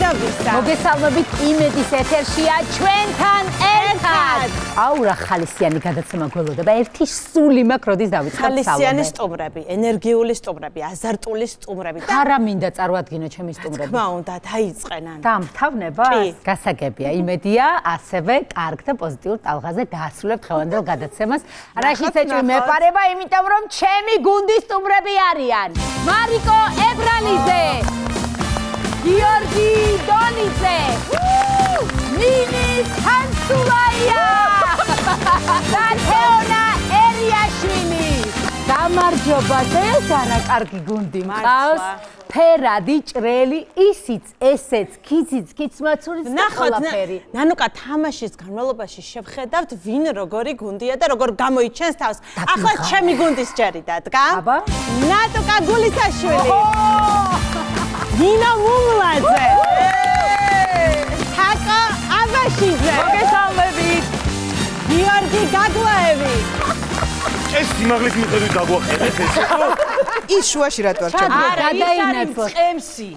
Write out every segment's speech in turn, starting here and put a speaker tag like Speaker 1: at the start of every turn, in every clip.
Speaker 1: და ვისა.
Speaker 2: მოგესალმებით იმედის ეთერშია ჩვენთან ერთად. აუ რა ხალისიანი გადაცემა გველოდება. ერთი სული მაქვს როდის დავიწყებ სალონე.
Speaker 1: ხალისიანი სტუმრები, ენერგიული სტუმრები, აზარტული სტუმრები
Speaker 2: არა მინდა წარმოადგინო ჩემი სტუმრები.
Speaker 1: თქმა უნდა, დაიწყენან.
Speaker 2: დამთავნება?
Speaker 1: კი.
Speaker 2: გასაგებია. იმედია, ასევე კარგ და პოზიტიურ ტალღაზე დაასრულებთ ხელანდელ გადაცემას. რაშიც ეჭვი
Speaker 1: ნახოთ.
Speaker 2: მეპარება, იმიტომ რომ ჩემი გუნდის სტუმრები არიან. მარიკო ებრალიძე. გიორგი დონიძე. მინი თანსულაია. და თეონა ერიაშვილი. გამარჯობა, ეს არა კარგი გუნდი მყავს.
Speaker 1: მართლა.
Speaker 2: ფერადი, ჭრელი, ისიც, ესეც, ქიციც, ქიცმაცურიც და ყველაფერი.
Speaker 1: ნანუკა თამაშის განმავლობაში შევხედავთ ვინ როგორი გუნდია და როგორ გამოიჩენს თავს. ახლა ჩემი გუნდის ჯერი დადგა.
Speaker 2: აბა.
Speaker 1: ნატუკა გულისაშვილი. ნინა მუმლაძე. თაკა აბაშიძე.
Speaker 3: მოგესალმებით.
Speaker 1: გიორგი გაგლაევი.
Speaker 4: ეს სიმაღლის მიხედვით დაგვაყენეთ ესე ხო?
Speaker 5: ის შუაში რატო არ ჩაგვიდა?
Speaker 2: არა, გადაინაცვლოთ.
Speaker 3: მწყემსი.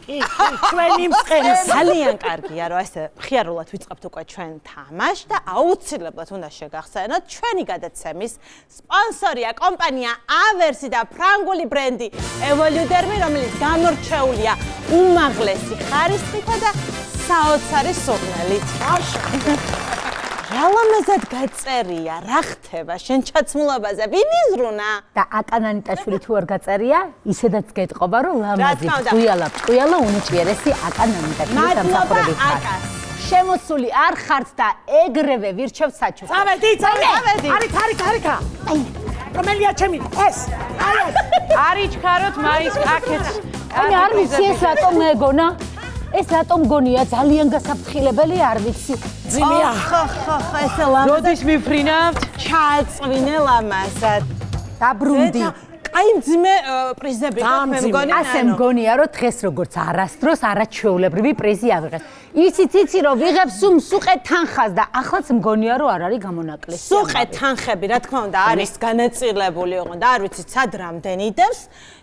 Speaker 3: ჩვენი მწყემსი.
Speaker 1: ძალიან კარგია, რომ ესე მხიარულად ვიწყებთ უკვე ჩვენ თამაშს და აუცილებლად უნდა შეგახსენოთ ჩვენი გადაცემის სპონსორია კომპანია Aversi და ფრანგული ბრენდი Evoludermi, რომელიც გამორჩეულია უმაღლესი ხარისხითა და საოცარი სურნელით. რა ლამაზად გაწერია, რა ხდება შენ ჩაცმულობაზე? ვინ იზრუნა?
Speaker 2: და აკანანიტაშვილი თუ არ გაწერია, ისედაც გეტყობა, რომ ლამაზი, ტყუიალა, ტყუიალა უნიჭიერესი აკანანიტაშვილი
Speaker 1: მადლობა
Speaker 2: სამსახურებით ხარ.
Speaker 1: აკას.
Speaker 2: შემოსული არ ხართ და ეგრევე ვირჩევ საჩუქრებს.
Speaker 3: წავედი, წავედი.
Speaker 1: წავედი.
Speaker 3: არის, არის, არიქა. რომელია ჩემი? ეს. აი ეს.
Speaker 6: არიჩქაროთ მაის აქეთ.
Speaker 2: აი არ ვიცი ეს რატომ მეგონა? ეს რატომ გონია ძალიან გასაფრთხილებელი არ ვიცი.
Speaker 3: ძიმია.
Speaker 1: ხო, ხო, ხო, ესე ლამაზად
Speaker 6: როდის მიფრინავთ?
Speaker 1: ჩააწვინე ლამაზად.
Speaker 2: დაბრუნდი.
Speaker 1: აი ძმე პრიზები მე
Speaker 3: მძიმე.
Speaker 1: მგონი
Speaker 2: ასე მგონია რომ დღეს როგორც არასდროს არაჩვეულებრივი პრიზი ავიღეთ. იცით იცი რომ ვიღებ სუმ სუყე თანხას და ახლაც მგონია რომ არ არის გამონაკლისი.
Speaker 1: სუყე თანხები, რა თქმა უნდა, არის განაწილებული ოღონდ არ ვიცით სად რამდენი დევს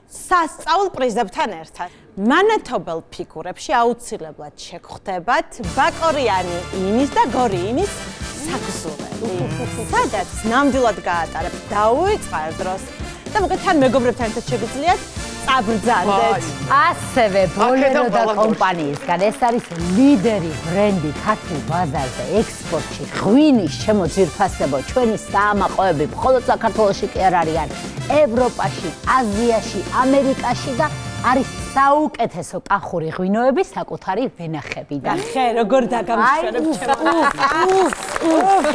Speaker 1: სასწაულ პრიზებთან ერთად. მანათობელ ფიგურებში აუცილებლად შეგხვდებათ ბაკორიანი ინის და გორიინის საგზურები. სადაც ნამდვილად გაატარებ დაუიწყარ დროს და მოკლედ თან მეგობრებთან ერთად შეგიძლიათ წაბრძანდეთ.
Speaker 2: ასევე ბოლერო და კომპანიისგან ეს არის ლიდერი ბრენდი ქართულ ბაზარზე ექსპორტში ღვინის ჩემო ძირფასებო ჩვენი საამაყოები მხოლოდ საქართველოში კი არ არიან ევროპაში აზიაში ამერიკაში და არის საუკეთესო კახური ღვინოები საკუთარი ვენახებიდან.
Speaker 1: ხე როგორ დაგამშვენებ ჩემო?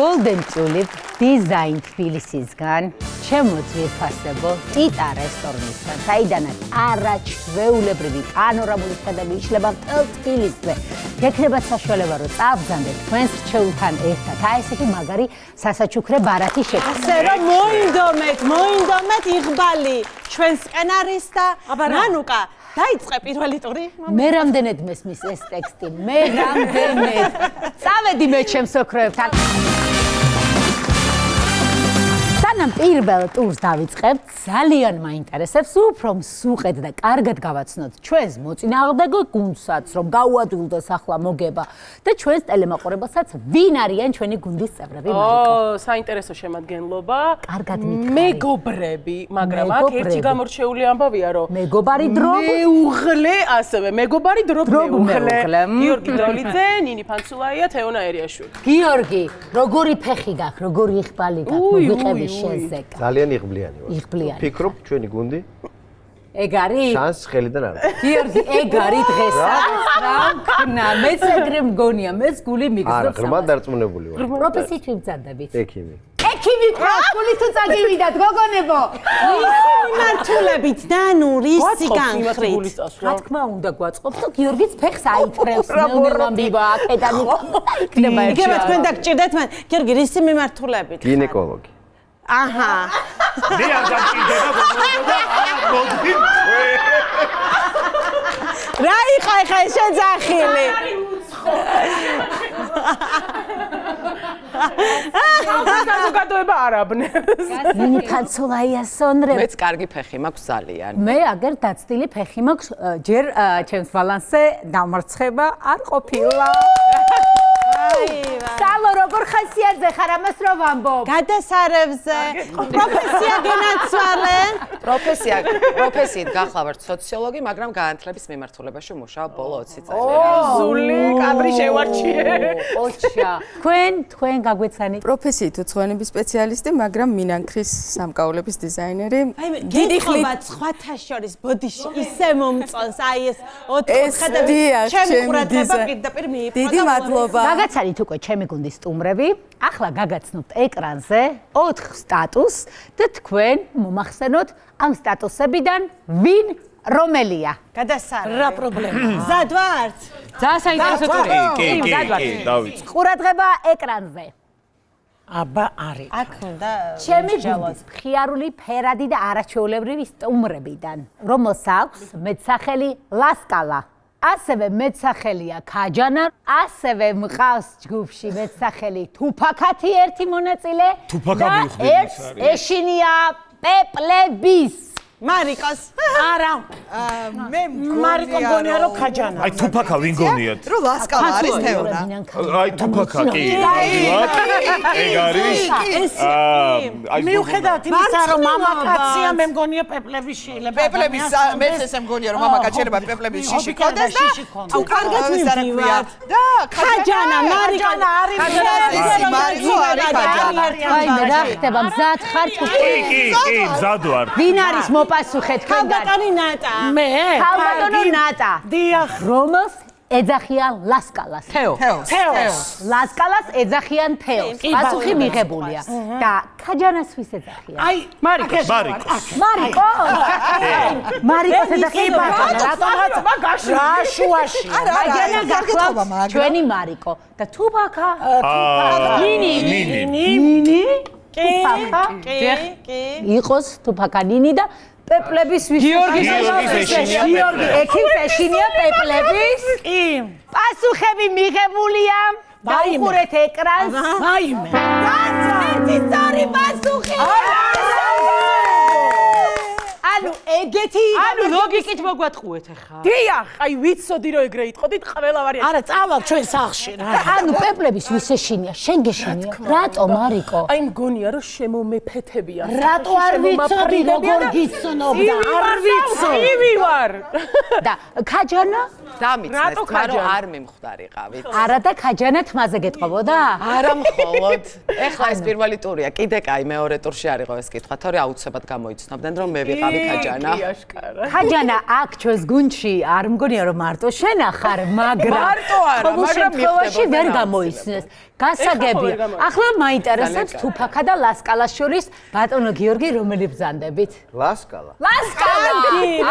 Speaker 2: golden tulip design თბილისისგან ჩემო ძვირფასებო ტიტა რესტორნისგან. საიდანაც არაჩვეულებრივი პანორამული ხედები იშლება მთელ თბილისზე გექნებათ საშუალება რომ წაბზანდეთ თქვენს რჩეულთან ერთად. აი ესეთი მაგარი სასაჩუქრე ბარათი
Speaker 1: ასე
Speaker 2: შეგხვდეთ
Speaker 1: რომ მოინდომეთ, მოინდომეთ იღბალი. ჩვენსკენ არის და ნანუკა დაიწყე პირველი ტური.
Speaker 2: მე რამდენად მესმის ეს ტექსტი მე რამდენად წავედი მე ჩემს ოქროებთან სანამ პირველ ტურს დავიწყებთ, ძალიან მაინტერესებს უფრო მსუყეთ და კარგად გავაცნოთ ჩვენს მოწინააღმდეგო გუნდსაც, რომ გაუადვილდეს ახლა მოგება და ჩვენს ტელემაყურებელსაც ვინ არიან ჩვენი გუნდის წევრები, მარიკო.
Speaker 6: ო, საინტერესო შემადგენლობა.
Speaker 2: კარგად მითხარი.
Speaker 6: მეგობრები, მაგრამ აქ ერთი გამორჩეული ამბავია, რომ
Speaker 2: მეგობარი დრობ
Speaker 6: მეუღლე, ასევე მეგობარი დრობ მეუღლე. გიორგი დროლიძე, ნინი ფანცულაია, თეონაერიაშვილი.
Speaker 2: გიორგი, როგორი ფეხი გაქვს, როგორი იხბალი გაქვს, მოგვიყევი
Speaker 6: უი, უი.
Speaker 2: შენზე.
Speaker 7: ძალიან იღბლიანი ვარ.
Speaker 2: იღბლიანი.
Speaker 7: ფიქრობ ჩვენი გუნდი
Speaker 2: ეგ არის?
Speaker 7: შანს ხელიდან არ. აქვს.
Speaker 2: გიორგი, ეგ არის დღეს. რა მქნა, მეც ეგრე მგონია, მეც გული
Speaker 7: არა,
Speaker 2: მიგზობს.
Speaker 7: ღრმა დარწმუნებული ვარ.
Speaker 2: პროფესიით ვიბძანდებით.
Speaker 7: ექიმი.
Speaker 2: ექიმი ყავს, გული თუ წაგივიდათ, გოგონებო.
Speaker 1: მართულებით ნანუ რისი განხრით?
Speaker 2: რა თქმა უნდა გვაწყობს და გიორგიც ფეხს აიწრევს, ნელ-ნელა აქედან იქნება ერთი.
Speaker 1: იგივე თქვენ დაგჭირდეთ მან. გიორგი, რისი მიმართულებით?
Speaker 7: გინეკოლოგი.
Speaker 1: აჰა.
Speaker 4: მე არ დამჭირდება გოგონებო და მოდი.
Speaker 1: რა იყო ეს შეძახილი?
Speaker 6: საზოგადოება არაბნებს.
Speaker 2: ნინი ფანცულაია სონრე
Speaker 8: მეც კარგი ფეხი მაქვს ძალიან.
Speaker 2: მე აგერ დაცდილი ფეხი მაქვს ჯერ ჩემს ბალანსზე დამარცხება არ ყოფილა სალო როგორ ხასიათზე ხარ? ამას რო ვამბობ?
Speaker 1: გადასარევზე. პროფესია გენაცვალე
Speaker 8: პროფესია, პროფესიით გახლა ვარ სოციოლოგი, მაგრამ განათლების მიმართულებაში ვმუშაობ ბოლო 20 წელი.
Speaker 6: ზული კადრი შევარჩიე.
Speaker 2: ოჩა თქვენ თქვენ გაგვეცანი.
Speaker 9: პროფესიით უცხოენების სპეციალისტი, მაგრამ მინანქრის სამკაულების დიზაინერი.
Speaker 1: აი მე გითხობა სხვათა შორის ბოდიში ისე მომწონს. აი ეს ოთხ
Speaker 9: ეს
Speaker 1: ხედები
Speaker 9: დიახ,
Speaker 1: ჩემი ყურადღება პირდაპირ მიიპყრო
Speaker 9: დიდი მადლობა.
Speaker 2: გაგაცანით უკვე ჩემი გუნდის სტუმრები ახლა გაგაცნობთ ეკრანზე 4 სტატუსს და თქვენ მომახსენოთ ამ სტატუსებიდან ვინ რომელია.
Speaker 1: გადასარევ
Speaker 3: რა პრობლემა?
Speaker 1: მზად ვართ
Speaker 2: ძალიან საინტერესო ტური
Speaker 4: კი, კი, კი, დავიწყე.
Speaker 2: ყურადღება ეკრანზე.
Speaker 3: აბა არის.
Speaker 1: აქ უნდა
Speaker 2: ჩემი გუნდის მხიარული ფერადი და არაჩვეულებრივი სტუმრებიდან რომელს აქვს მეცახელი ლასკალა ასევე მეცახელია ქაჯანა ასევე მყავს ჯგუფში მეცახელი თუფაკათი ერთი მონაწილე და
Speaker 4: არის.
Speaker 2: ეშინია პეპლების
Speaker 1: მარიკოს
Speaker 3: არა,
Speaker 5: მე
Speaker 3: მარიკო მგონია რომ ქაჯანა.
Speaker 4: აი თუფაკა ვინ გონიათ?
Speaker 5: რო ლასკალა არის თეორა.
Speaker 4: აი თუფაკა კი, ეგ არის. აი
Speaker 3: მიუხედავად იმისა, რომ მამაკაცია, მე მგონია პეპლების შეიძლება.
Speaker 5: პეპლების მე ესე მგონია რომ მამაკაც შეიძლება პეპლების შიში ქონდეს და
Speaker 1: თუ კარგად მივდივართ
Speaker 5: და
Speaker 1: ქაჯანა მარიკო
Speaker 3: არის.
Speaker 5: მარიკო არის ქაჯანა.
Speaker 2: აი მე რა ხდება მზად ხარ თუ
Speaker 4: კი, კი, კი, მზად ვარ.
Speaker 2: ვინ არის მოპასუხე თქვენგან
Speaker 1: ქალბატონი ნატა.
Speaker 3: მე?
Speaker 2: ქალბატონო ნატა.
Speaker 3: დიახ.
Speaker 2: რომელს ეძახიან ლასკალას. თეო
Speaker 5: თეოს.
Speaker 3: თეოს.
Speaker 2: ლასკალას ეძახიან თეოს. პასუხი
Speaker 3: ბატონო.
Speaker 2: მიღებულია და ქაჯანას ვის ეძახიან.
Speaker 3: აი, მარიკოს.
Speaker 4: მარიკოს.
Speaker 2: მარიკო მარიკოს? ეძახიან ბატონო
Speaker 3: რატომაც მაგაში რა შუაში?
Speaker 5: კარგი
Speaker 2: გახლავთ ჩვენი მარიკო და თუბაკა ნინი
Speaker 4: ნინი.
Speaker 2: ნინი
Speaker 1: კი
Speaker 2: თუბაკა
Speaker 1: კი კი
Speaker 2: იყოს თუბაკა ნინი და პეპლების ვის
Speaker 4: გიორგის ეშინია
Speaker 2: გიორგი ექიმს ეშინია პეპლების?
Speaker 3: კი.
Speaker 2: პასუხები მიღებულია. დაუყურეთ ეკრანს.
Speaker 3: მაიმე.
Speaker 2: ერთი სწორი პასუხი ანუ ეგეთი
Speaker 6: ანუ ლოგიკით მოგვატყუეთ ახლა.
Speaker 3: დიახ.
Speaker 6: აი ვიცოდი რომ ეგრე იტყოდით ყველა ვარიანტი.
Speaker 3: არა, წავალ ჩვენ სახლში რა.
Speaker 2: ანუ პეპლების ვის ეშინია შენ გეშინია რატო მარიკო
Speaker 6: აი მგონია რომ შემომეფეთებია.
Speaker 3: რატო არ ვიცოდი როგორ გიცნობდა? არ ვიცოდი.
Speaker 6: ივი ვარ.
Speaker 2: და ქაჯანა
Speaker 8: დამიცნეს, თქმა რომ არ მიმხვდარიყავით.
Speaker 2: არა და ქაჯანა თმაზე გეტყობოდა
Speaker 8: არა მხოლოდ. ეხლა ეს პირველი ტურია, კიდე კაი მეორე ტურში არ იყო ეს კითხვა, თორე აუცილებლად გამოიცნობდნენ რომ მე ვიყავი ქაჯანა.
Speaker 2: ქაჯანა აქ ჩვენს გუნდში არ მგონია რომ მარტო შენ ახარ მაგრამ
Speaker 8: მარტო არა, მაგრამ მიხდებოდა
Speaker 2: ვერ
Speaker 8: რა
Speaker 2: გამოიცნეს გასაგებია ახლა მაინტერესებს თუფაკა და ლასკალას შორის ბატონო გიორგი რომელი ბრძანდებით?
Speaker 7: ლასკალა.
Speaker 2: ლასკალა!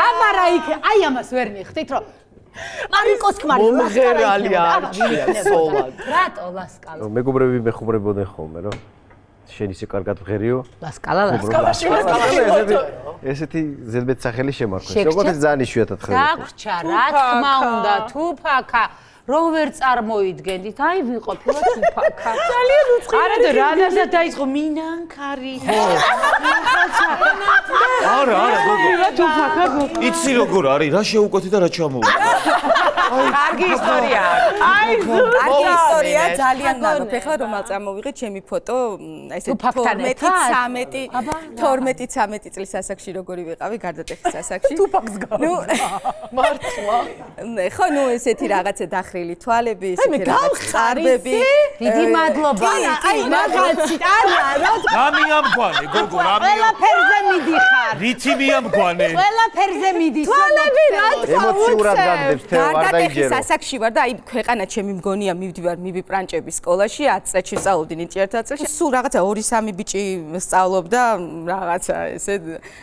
Speaker 2: აბარა იქ აი ამას ვერ მიხდით რომ მარიკოს ქმარი
Speaker 8: მომღერალი არჩია სოლად.
Speaker 2: რატო ლასკალა
Speaker 7: მეგობრები მეხუბრებოდნენ ხოლმე, რომ შენ ისე კარგად ვღერიო.
Speaker 2: ლასკალა ლასკალა
Speaker 7: ესეთი ზედმეტ სახელი შემარხვეს.
Speaker 2: შეგჭა?
Speaker 7: როგორც ძალიან იშვიათად ხდება.
Speaker 2: დაგვრჩა რა თქმა უნდა თუფაკა რო ვერ წარმოიდგენდით აი ვიყოფილა თუფაკა ძალიან უცხო
Speaker 6: არა და რანაირად დაიწყო მინანქარი.
Speaker 4: არა, არა, გოგო. იცი როგორ არის, რა შეუკვეთი და რა ჩამოვიდა.
Speaker 8: კარგი ისტორია.
Speaker 6: აი
Speaker 9: კარგი ისტორია, ძალიან ნაყოფ. ეხლა რომ წამოვიღე ჩემი ფოტო, აი ესე
Speaker 2: თუფაკთან
Speaker 9: 12
Speaker 2: ერთად?
Speaker 9: 13 12 13 წლის ასაკში როგორი ვიყავი გარდატეხის ასაკში.
Speaker 6: თუფაკს გავა.
Speaker 9: ნუ
Speaker 8: მართლა.
Speaker 9: ნე, ხო, ნუ ესეთი რაღაცა დახრილი თვალები, ესეთი რაღაც
Speaker 1: გავხარი
Speaker 9: წარბები.
Speaker 2: დიდი მადლობა
Speaker 1: აი მაგაცი არა რა
Speaker 4: რა მიამგვანე, გოგო, რა
Speaker 2: ყველაფერზე მიდიხარ
Speaker 4: რითი მიამგვანე?
Speaker 2: ყველაფერზე მიდის
Speaker 1: თვალები რა თქვა
Speaker 7: ემოციურად გაგდებს თეო არ
Speaker 9: გარდატეხის
Speaker 7: დაიჯერო.
Speaker 9: ასაკში ვარ და აი ქვეყანა ჩემი მგონია მივდივარ მივიპრანჭების სკოლაში 10 წელში სწავლობდი ნიჭი ერთ წელში სულ რაღაცა 2-3 ბიჭი სწავლობდა რაღაცა ესე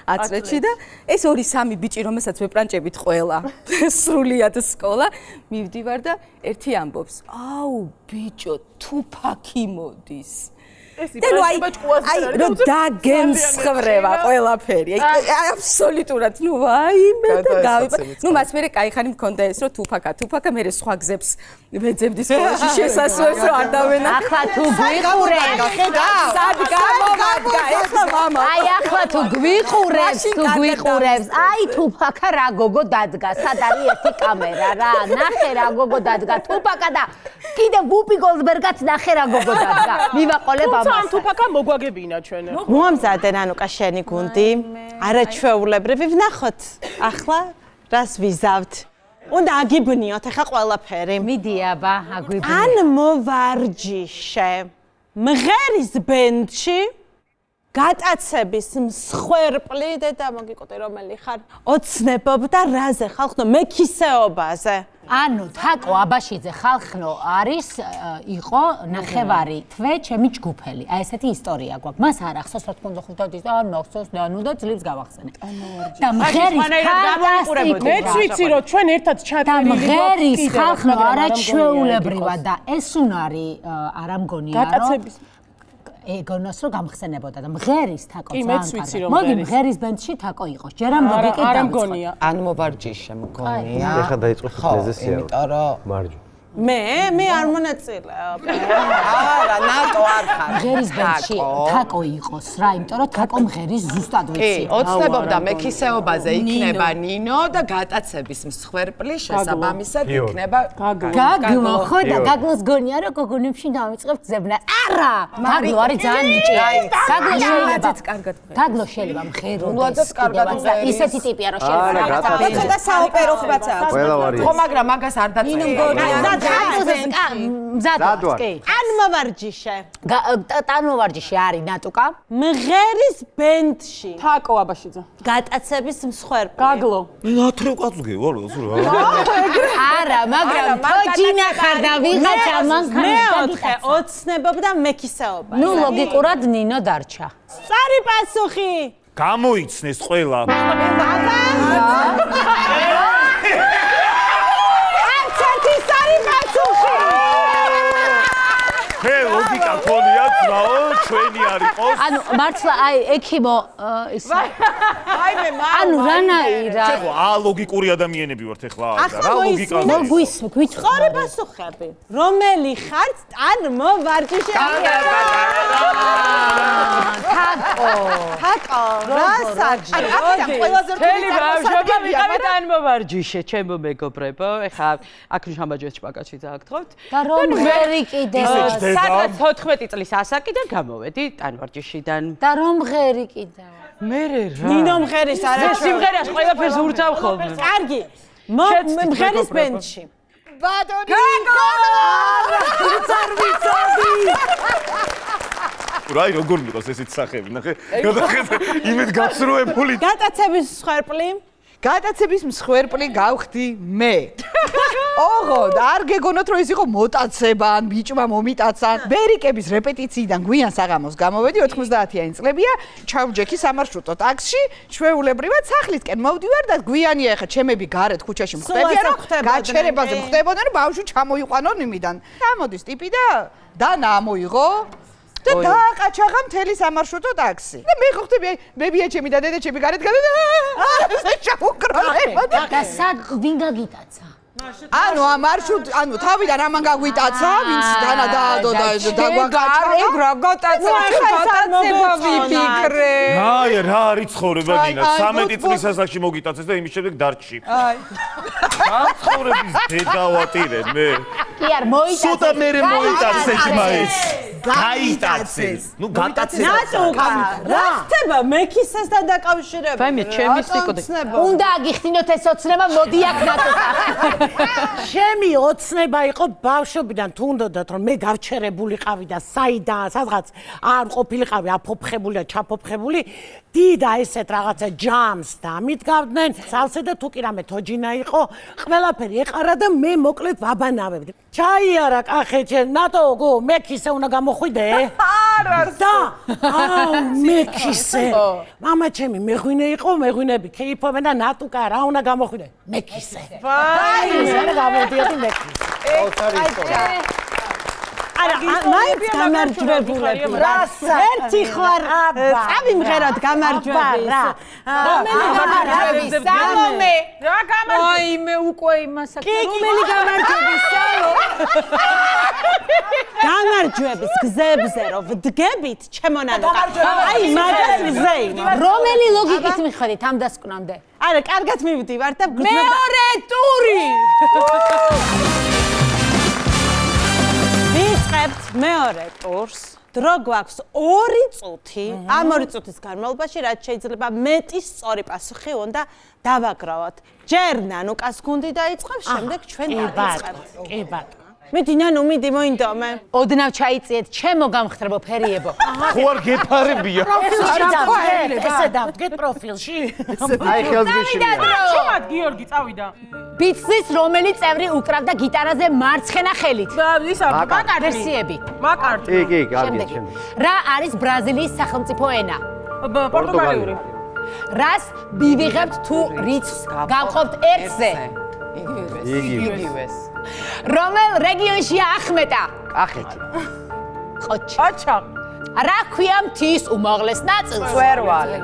Speaker 9: 10 წელში და ეს 2-3 ბიჭი რომელსაც ვეპრანჭებით ყველა სრულიად სკოლა მივდივარ და ერთი ამბობს აუ ბიჭო თუფაკი მოდის და ნუ აი აი რომ დაგემსხრება ყველაფერი. აი აბსოლუტურად ნუ ვაიმე და გავიბა. ნუ მას მე კაი ხანი მქონდა ეს რომ თუფაკა, თუფაკა მე სხვა გზებს ვეძებდი სკოლაში შესასვლელს რომ არ დავენა.
Speaker 2: ახლა თუ გვიყურებ,
Speaker 9: სად გამომადგა ეს მამა.
Speaker 2: აი ახლა თუ გვიყურებს, თუ გვიყურებს, აი თუფაკა რა გოგო დადგა, სად არის ერთი კამერა რა, ნახე რა გოგო დადგა, თუფაკა და კიდე ვუპი გოლდბერგაც ნახე რა გოგო დადგა. მივაყოლებ.
Speaker 6: თუმცა ამ თუფაკა მოგვაგებინა ჩვენ.
Speaker 1: მოამზადე ნანუკა შენი გუნდი. არაჩვეულებრივი ვნახოთ. ახლა რას ვიზავთ? უნდა აგიბნიოთ ახლა ყველაფერი.
Speaker 2: მიდი აბა, აგვიბნი.
Speaker 1: ან მოვარჯიშე. მღერის ბენდში გატაცების მსხვერპლი დედა მოგიკოტე რომელი ხარ? ოცნებობდა რაზე ხალხო მეკისეობაზე.
Speaker 2: ანუ თაკო აბაშიძე ხალხნო არის იყო ნახევარი თვე ჩემი ჯგუფელი. აი ესეთი ისტორია გვაქვს. მას არ ახსოვს რა თქმა უნდა ხუთადის და არ მახსოვს და ნუ და ძლივს გავახსენე. და მღერის ფანტასტიკური.
Speaker 6: მეც ვიცი რომ ჩვენ ერთად
Speaker 2: და
Speaker 6: ჩაწერილი
Speaker 2: მღერის ხალხნო არაჩვეულებრივად და ეს უნარი არა მგონია რომ
Speaker 6: გატაცების
Speaker 2: ეგონოს რომ გამხსენებოდა და მღერის თაკო
Speaker 6: კი,
Speaker 2: ძალიან
Speaker 6: მეც ვიცი,
Speaker 2: კარგი.
Speaker 6: რომ
Speaker 2: მოდი
Speaker 6: მღერის.
Speaker 2: ბენდში თაკო იყოს. ჯერამ ლოგიკით
Speaker 6: არა
Speaker 2: დავიწყოთ.
Speaker 6: მგონია.
Speaker 8: ან მოვარჯიშე მგონია.
Speaker 7: ეხლა დაიწყო
Speaker 8: ხო,
Speaker 7: ფიზესია.
Speaker 8: იმიტომ რომ
Speaker 7: მარჯო.
Speaker 1: მე მე არ მონაწილეობ.
Speaker 8: არა, ნატო არ ხარ.
Speaker 2: მღერის ბენდში
Speaker 8: თაკო.
Speaker 2: იყოს რა, იმიტომ რომ თაკო მღერის ზუსტად
Speaker 8: კი,
Speaker 2: ვიცი.
Speaker 8: ოცნებობდა მეკისეობაზე იქნება ნინო და გატაცების მსხვერპლი შესაბამისად იქნება
Speaker 2: გაგლო ხო და გაგლოს გონია რომ გოგონებში დავიწყებ ძებნა. არა! გაგლო არის ძალიან ნიჭიერი. გაგლო შეიძლება
Speaker 9: ნაძეც კარგად მღერს.
Speaker 2: გაგლო შეიძლება მღეროდეს.
Speaker 8: ნაძეც კარგად მღერის.
Speaker 2: ისეთი ტიპია რომ შეიძლება
Speaker 7: გატაცების.
Speaker 5: ცოტა საოპერო ხმაც აქვს.
Speaker 7: ყველა ვარიანტი.
Speaker 8: ხო, მაგრამ მაგას არ დაწერე.
Speaker 2: გაგლოზე მზად
Speaker 7: მზად
Speaker 2: ვარ,
Speaker 7: ვარ.
Speaker 2: კი.
Speaker 1: ან მოვარჯიშე.
Speaker 2: ტანმოვარჯიში არის ნატუკა.
Speaker 1: მღერის ბენდში
Speaker 6: თაკო აბაშიძე.
Speaker 1: გატაცების მსხვერპლი.
Speaker 6: გაგლო.
Speaker 4: ნათრე ყვაწუგე ვარ რა
Speaker 2: არა, მაგრამ თოჯინა ხარ და ვიღაცა მან
Speaker 1: მეოთხე ოცნებობდა მეკისეობა.
Speaker 2: ნუ ლოგიკურად ნინო დარჩა.
Speaker 1: წარი პასუხი.
Speaker 4: გამოიცნეს ყველა
Speaker 1: არცერთი
Speaker 4: Akoni. ჩვენი არ იყოს
Speaker 2: ანუ მართლა აი ექიმო ის
Speaker 5: აი მე მა
Speaker 2: ანუ რანაირად
Speaker 4: ხო ა ლოგიკური ადამიანები ვართ ახლა
Speaker 1: ახლა
Speaker 4: რა ლოგიკა
Speaker 2: მოგ გვის გვითხოვარი
Speaker 1: პასუხები. რომელი ხართ ან მოვარჯიშე.
Speaker 2: თაკო
Speaker 1: თაკო, რა საჭი?
Speaker 5: აქედან ყველაზე რთული
Speaker 6: ბავშვობა ვიყავით ან მოვარჯიშე ჩემო მეგობრებო ეხა აქ შამბაჯოს ჭპაკაჩი დააგთხოვთ
Speaker 2: და რომ ღერი კიდე
Speaker 4: დება.
Speaker 6: სადღაც 14 წლის ასაკიდან გამოვედი ტანვარჯიშიდან
Speaker 2: და რომ ღერი კიდე
Speaker 6: მე რა
Speaker 1: ნინო მღერის
Speaker 6: მე
Speaker 1: არა.
Speaker 6: სიმღერას ყველაფერს ურთავ ხოლმე
Speaker 1: კარგი.
Speaker 6: შეცდით,
Speaker 1: მღერის ბენდში.
Speaker 5: ბატონი
Speaker 4: რა როგორ მიყავს ესეთ სახები ნახე გადახედე იმედ გაცრუებული
Speaker 1: გატაცების მსხვერპლი.
Speaker 5: გადაცების მსხვერპლი გავხდი მე. ოღო, და არ გეგონოთ რომ ეს იყო მოტაცება ან ბიჭმა მომიტაცან. ბერიკების რეპეტიციიდან გვიან საღამოს გამოვედი 90-იანი წლებია, ჩავჯექი სამარშრუტო ტაქსში, ჩვეულებრივად სახლისკენ მოვდივარ და გვიანია ხა ჩემები გარეთ ქუჩაში მხვდებიან,
Speaker 1: სულ
Speaker 5: რომ გაჩერებაზე
Speaker 1: კი.
Speaker 5: მხვდებოდნენ, რომ ბავშვი ჩამოიყვანონ იმიდან. ამოდის ტიპი და დანა ამოიღო და დააყაჩაღა მთელი სამარშრუტო ტაქსი. და მე აი, ბებია ჩემი და დედა ჩემი გარეთ გადა და ასე ჩაუკროება და
Speaker 2: და სად ვინ გაგიტაცა
Speaker 5: ანუ ამ მარშრუტ ანუ თავიდან ამან გაგვიტაცა ვინც დანა დაადო და
Speaker 9: რა გატაცა გატაცება ვიფიქრე.
Speaker 4: აი რა არის ცხოვრება
Speaker 5: აი,
Speaker 4: დინა
Speaker 5: აი,
Speaker 4: 13
Speaker 5: ბუთ,
Speaker 4: წლის ასაკში მოგიტაცეს და იმის შემდეგ დარჩი. აი. რა ცხოვრების დედავატირე მე.
Speaker 2: კი არ მოიტაცა
Speaker 4: სუდა მე მოიტაცეს მაინც გაიტაცეს. ნუ გატაცეს
Speaker 1: ნატუკა. რა? ხდება მეკისესთან დაკავშირებით?
Speaker 6: ვაიმე, ჩემი სიკოდე.
Speaker 2: უნდა აგიხსნოთ ეს ოცნება მოდი აქ ნატოკა
Speaker 3: ჩემი ოცნება იყო ბავშვობიდან თუ უნდათ რომ მე გავჩერებულიყავი და საიდან სადღაც არ ყოფილიყავი აფოფხებული და ჩაფოფხებული დიდა ესეთ რაღაცა ჯამს დამიდგავდნენ. სალსე და თუ კი რამე თოჯინა იყო ყველაფერი ეყარა და მე მოკლედ ვაბანავებდი. ჩაიარა კახეთე ნატო გო მე ქისე უნდა გამოხვიდე არ არის და აუ მე ქისე мама ჩემი მეღვინე იყო მეღვინები ქეიფობენ და ნატუკა რა უნდა გამოხვიდე მე ქისე აი ეს რა გამოდიოდი მე ქისე
Speaker 1: არა, მაინც გამარჯვებული
Speaker 3: რას
Speaker 1: ერთი ხوار წამიმღეროთ გამარჯვების. რომელი გამარჯვების? სამომე.
Speaker 9: რა გამარჯვება?
Speaker 2: აი მე უკვე
Speaker 1: იმასაკი რომელი გამარჯვების? სამო. გამარჯვების გზებზე რო ვდგებით, ჩემონანო. აი მაგას გზე იმა.
Speaker 2: რომელი ლოგიკით მიხედით ამ დასკვნამდე?
Speaker 1: არა, კარგად მივდივართ და გრძნობა.
Speaker 2: მეორე ტური.
Speaker 1: ვიწყებთ მეორე ტურს. დრო გვაქვს 2 წუთი. ამ 2 წუთის განმავლობაში რაც შეიძლება მეტი სწორი პასუხი უნდა დავაგროვოთ. ჯერ ნანუკას გუნდი დაიწყებს შემდეგ ჩვენ დავიწყებთ
Speaker 3: ბატონო, კი ბატონო.
Speaker 1: მიდი ნანუ მიდი მოინდომე
Speaker 2: ოდნავ ჩაიწიეთ ჩემო გამხრებო ფერიებო.
Speaker 4: ხო არ გეფარებია.
Speaker 3: პროფილში დავდგეთ, ესე დავდგეთ პროფილში.
Speaker 7: აი ხელს გიშლია
Speaker 9: ჩუმად გიორგი წავიდა.
Speaker 2: ბიცის რომელი წევრი უკრავდა გიტარაზე მარცხენა ხელით?
Speaker 9: ისა მაკარტი.
Speaker 2: ვერსიები.
Speaker 9: მაკარტი.
Speaker 7: კი კი კარგია
Speaker 2: შემდეგი
Speaker 7: შემდეგ.
Speaker 2: რა არის ბრაზილიის სახელმწიფო ენა?
Speaker 9: პორტუგალიური.
Speaker 2: რას მივიღებთ თუ რიცხვს გავყოფთ ერთზე?
Speaker 7: იგი
Speaker 8: იგივეს
Speaker 2: რომელ რეგიონშია ახმეტა?
Speaker 7: კახეთი
Speaker 2: ყოჩი
Speaker 9: აჩა.
Speaker 2: რა ქვია მთის უმაღლეს ნაწილს?
Speaker 8: წერვალი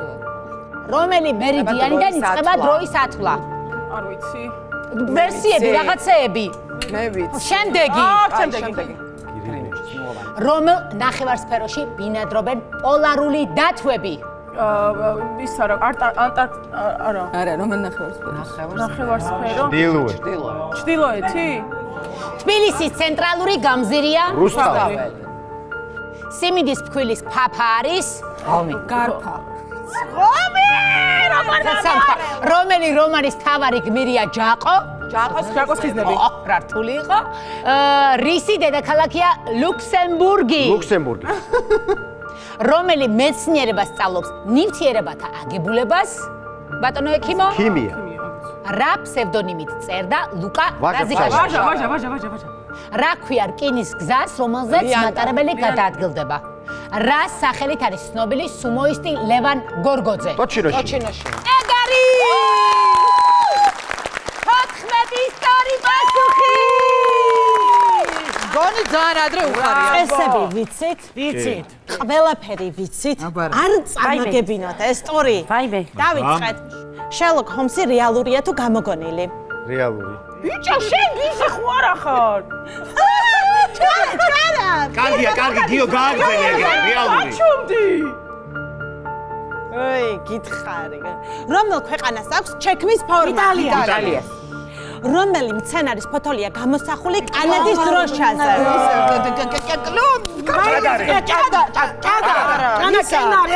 Speaker 2: რომელი მერიდიანიდან იწყება დროის ათვლა?
Speaker 9: არ ვიცი.
Speaker 2: ვერსიები რაღაცეები.
Speaker 8: მე ვიცი.
Speaker 2: შემდეგი.
Speaker 9: აა, შემდეგი.
Speaker 2: რომელ ნახევარსფეროში ბინადრობენ პოლარული დათვები
Speaker 9: აა ისა რა არტ- ანტარ არა.
Speaker 6: არა, რომელ ნახევარსფერო?
Speaker 9: ნახევარსფერო.
Speaker 7: დილუე
Speaker 9: ჩრდილოეთი?
Speaker 2: თბილისის ცენტრალური გამზირია?
Speaker 7: რუსთავი.
Speaker 2: სიმინდის ფქვილის ფაფა არის ომი
Speaker 9: გარფა.
Speaker 2: სამთა რომელი რომანის თავარი გმირია ჯაყო?
Speaker 9: ჯაყოს ჯაყოს ხიზნები.
Speaker 2: რა რთული იყო. აა, რისი დედაქალაქია ლუქსემბურგი.
Speaker 7: ლუქსემბურგი
Speaker 2: რომელი მეცნიერება სწავლობს? ნივთიერებათა აგებულებას? ბატონო ექიმო?
Speaker 7: ქიმია.
Speaker 2: რა ფსევდონიმით წერდა ლუკა რაზიკაშვილი
Speaker 9: ვაჟა, ვაჟა, ვაჟა, ვაჟა, ვაჟა.
Speaker 2: რა ქვია რკინის გზას რომელზეც მატარებელი გადაადგილდება? რა სახელით არის ცნობილი სუმოისტი ლევან გორგოძე?
Speaker 7: ტოჩინოში
Speaker 8: ჩინოში
Speaker 2: ეგარი 14 ისტორი პასუხი
Speaker 5: გონი ძალიან ადრე უხარია.
Speaker 1: წესები ვიცით?
Speaker 3: ვიცით.
Speaker 1: ყველაფერი ვიცით? არ წამაგებინოთ ეს ტური
Speaker 3: ვაიმე.
Speaker 1: დავიწყეთ. შერლოკ ჰომსი რეალურია თუ გამოგონილი?
Speaker 7: რეალური.
Speaker 9: ბიჭო, შენ გიჟე ხო არა ხარ?
Speaker 1: ჩარა ჩარა
Speaker 4: კარგია კარგი გიო გააგზავნე ეგრე რეალური.
Speaker 9: ჩუმდი.
Speaker 1: ოი გითხარი. რომელ ქვეყანას აქვს ჩექმის ფორმა
Speaker 3: იტალია.
Speaker 1: იტალია რომელი მცენარის ფოთოლია გამოსახული კანადის დროშაზე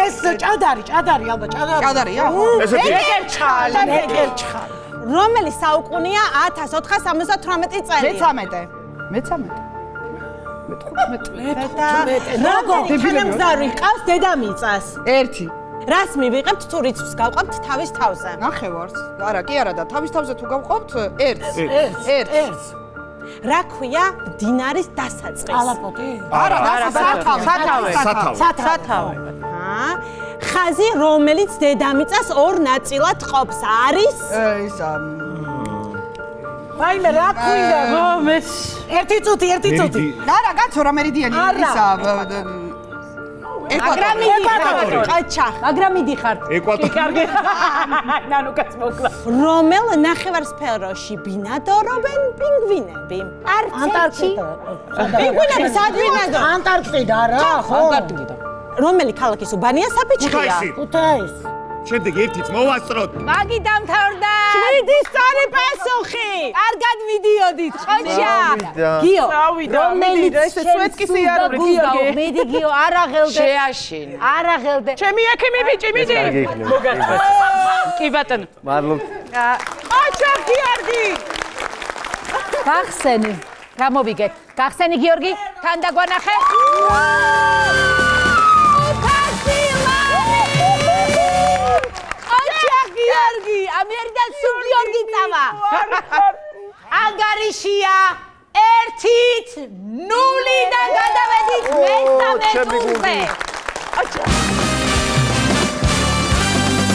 Speaker 3: ეს ჭადარი, ჭადარი ალბათ, ჭადარი.
Speaker 5: ჭადარია
Speaker 4: ესე
Speaker 3: ჭალი, ნეკერჩხალი.
Speaker 1: რომელი საუკუნეა 1478 წელი
Speaker 5: მე-13 მე-13
Speaker 1: როგორი თანამგზავრი ყავს დედამიწას
Speaker 5: ერთი
Speaker 1: რას მივიღებთ? თუ რიცხვს გავყავთ თავის თავზე.
Speaker 5: ნახევარს. არა კი არა და თავის თავზე თუ გავყავთ ერთს.
Speaker 3: ერთს,
Speaker 5: ერთს.
Speaker 1: რა ქვია დინარის დასაწყისს
Speaker 3: ალაპოტი.
Speaker 5: არა არა სათავე
Speaker 8: სათავე.
Speaker 4: სათავე
Speaker 1: ჰა ხაზი რომელიც დედამიწას ორ ნაწილად ყოფს. არის?
Speaker 5: ისა
Speaker 3: ვაიმე რა ქვია?
Speaker 9: მეს
Speaker 3: ერთი წუთი, ერთი წუთი.
Speaker 5: არა კაცო რა მერიდიანი
Speaker 3: არა.
Speaker 5: ისა
Speaker 2: მაგრამ
Speaker 5: ეკვატორი.
Speaker 1: ყაჩა
Speaker 2: მაგრამ მიდიხართ
Speaker 4: ეკვატორი.
Speaker 9: ნანუკაც მოკლა.
Speaker 1: რომელ ნახევარსფეროში ბინადრობენ პინგვინები?
Speaker 3: ანტარქტიდა.
Speaker 1: პინგვინები სად ბინადრობენ
Speaker 3: ანტარქტიდა რა, ხო?
Speaker 1: რომელი ქალაქის უბანია? საფიჩხია
Speaker 4: ქუთაისი.
Speaker 3: ქუთაის.
Speaker 4: შემდეგ ერთიც მოვასწროთ
Speaker 2: მაგი დამთავრდა.
Speaker 1: შვიდი სწორი პასუხი.
Speaker 2: კარგად მიდიოდით ხოჩა
Speaker 7: წავიდა.
Speaker 2: გიო
Speaker 9: მიდი, ესე სვეტკის იარული, გიორგი.
Speaker 2: მიდი გიო არ აღელდე
Speaker 8: შეაშინ.
Speaker 2: არ აღელდე
Speaker 9: ჩემი ექიმი ბიჭი, მიდი.
Speaker 7: იქნება.
Speaker 6: კი ბატონო.
Speaker 7: მადლობ.
Speaker 9: აჩა გიორგი.
Speaker 2: გახსენი. გამოვიგეთ გახსენი გიორგი. თან დაგვანახე ამერიდან სულ გიორგი წავა ანგარიშია ერთით ნულიდან გადავედით მესამე ტურზე
Speaker 7: გუნდი.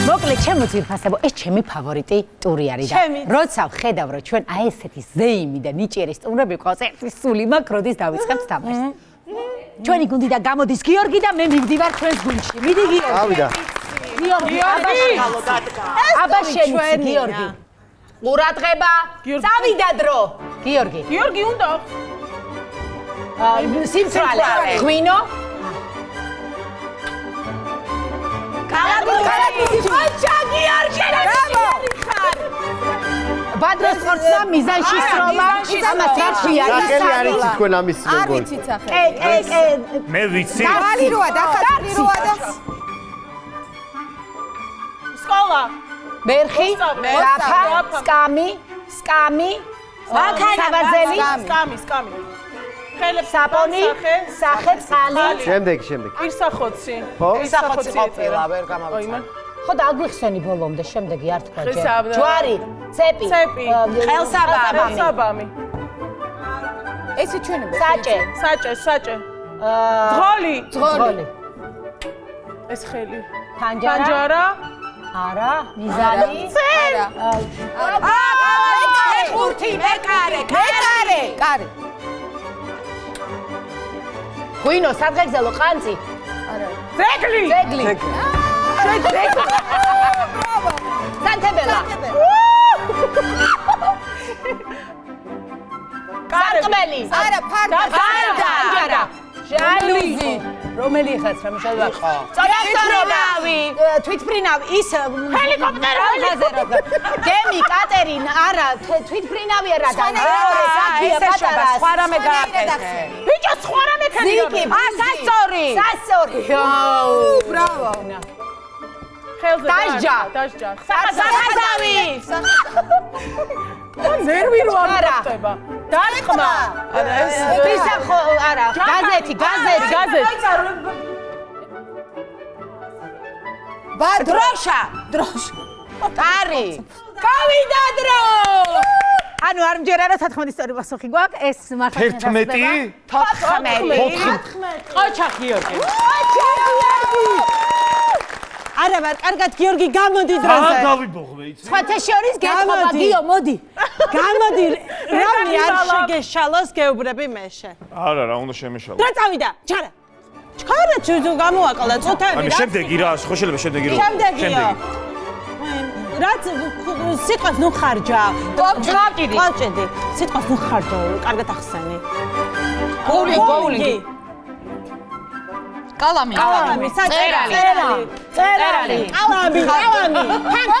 Speaker 2: მოკლედ ჩემო ძირფასებო ეს ჩემი ფავორიტი ტური არის და როცა ვხედავ რომ ჩვენ აი ესეთი ზეიმი და ნიჭიერი სტუმრები ყავს ერთი სული მაქვს როდის დავიწყებთ თამაშს ჩვენი გუნდი და გამოდის გიორგი და მე მივდივარ ჩვენს გუნდში. მიდი გიორგი.
Speaker 7: ავიდა.
Speaker 2: გიორგი, აბა აბა შენი გიორგი. ყურადღება. წავიდა დრო. გიორგი.
Speaker 1: გიორგი უნდა
Speaker 2: სიმწრალე. ღვინო. კალათბურთი. აჩა გიორგი. ბადროს სპორტსა მიზანში სროლა. ამას რაში არის?
Speaker 7: სახელი არ იცი თქვენ ამის
Speaker 9: არ
Speaker 7: როგორ.
Speaker 9: ვიცით სახელი.
Speaker 2: ე ე
Speaker 4: მე ვიცი
Speaker 9: დალი როა დახატი როა და
Speaker 1: სკოლა?
Speaker 2: მერხი, რაფა, სკამი, სკამი, საბარძელი,
Speaker 1: სკამი სკამი ხელებს
Speaker 2: საპონი, სახე, წყალი.
Speaker 7: შემდეგ, შემდეგ.
Speaker 1: პირსახოცი
Speaker 7: ხო?
Speaker 8: ისახოცი ყოფილა ვერ გამავიწყდა
Speaker 2: ხო დაგვიხსენი ბოლომდე, შემდეგი არ თქვა ჯერ. ჯვარი, ცეპი,
Speaker 1: ცეპი.
Speaker 2: ხელსაბამი,
Speaker 1: ხელსაბამი.
Speaker 9: ესე ჩვენებო
Speaker 2: საჭე,
Speaker 1: საჭე. საჭე
Speaker 2: აა,
Speaker 1: ძღოლი?
Speaker 2: ძღოლი,
Speaker 1: ეს ხელი.
Speaker 2: ფანჯარა,
Speaker 1: პანჯარა
Speaker 2: არა, მიზანი,
Speaker 9: არა. აა ხურთი მეკარე მეკარე. კარი
Speaker 2: ღვინო, სადღეგრძელო ყანწი,
Speaker 1: ძეგლი.
Speaker 2: ძეგლი. ძეგლი. სანთებელა. კარკმელი.
Speaker 9: არა ფარდა
Speaker 2: ფანჯარა. ჟალუზი. რომელი ხაც რა მიშალვა? წონასწორებავი, თვითფრინავი, ის ჰელიკოპტერი. გემი, კატერინა, არა, თვითფრინავი არა და მეორე საფია პატარა.
Speaker 8: სხვა რამე გააკეთე
Speaker 1: ბიჭო სხვა რამე
Speaker 2: ზიკი, ა სასწორი. სასწორი.
Speaker 9: ბრავო
Speaker 1: ხელზე
Speaker 2: დასჯა.
Speaker 1: დასჯა
Speaker 2: სახაზავი.
Speaker 1: ნერვირო არ
Speaker 2: არა.
Speaker 1: ხდება დარტყმა
Speaker 8: არა ეს
Speaker 2: ვისახო, არა, გაზეთი, გაზეთი,
Speaker 1: გაზეთი
Speaker 2: დროშა, დროშა. კარი. გავიდა დრო. ანუ არ მჯერა რა 14 ისტორია პასუხი გვაქვს, ეს მართლა
Speaker 4: 11
Speaker 2: ყოჩა გიორგი.
Speaker 1: არა ვარ კარგად გიორგი გამოდი დროზე
Speaker 4: დავიბოღმე იცი?
Speaker 2: სხვათა შორის გეთხოვა
Speaker 1: გამოდი.
Speaker 2: გიო, მოდი.
Speaker 1: გამოდი რამე არ შეგეშალოს გეუბრები მეშე
Speaker 4: არა რა უნდა შემეშალო.
Speaker 1: დრო წავიდა? ჩარა ჩქარა ჩუძუ გამოაყლა წუთები რა
Speaker 4: შემდეგი რა ხო შეიძლება შემდეგი. რო
Speaker 1: შემდეგიო რაც სიტყვას ნუ ხარჯა?
Speaker 2: კლავჭიდი.
Speaker 1: კლავჭიდი სიტყვას ნუ ხარჯა კარგად ახსენი
Speaker 2: გოული, გოული.
Speaker 5: კალამი.
Speaker 1: კალამი
Speaker 2: წერალი.
Speaker 1: წერალი კალამი კალამი.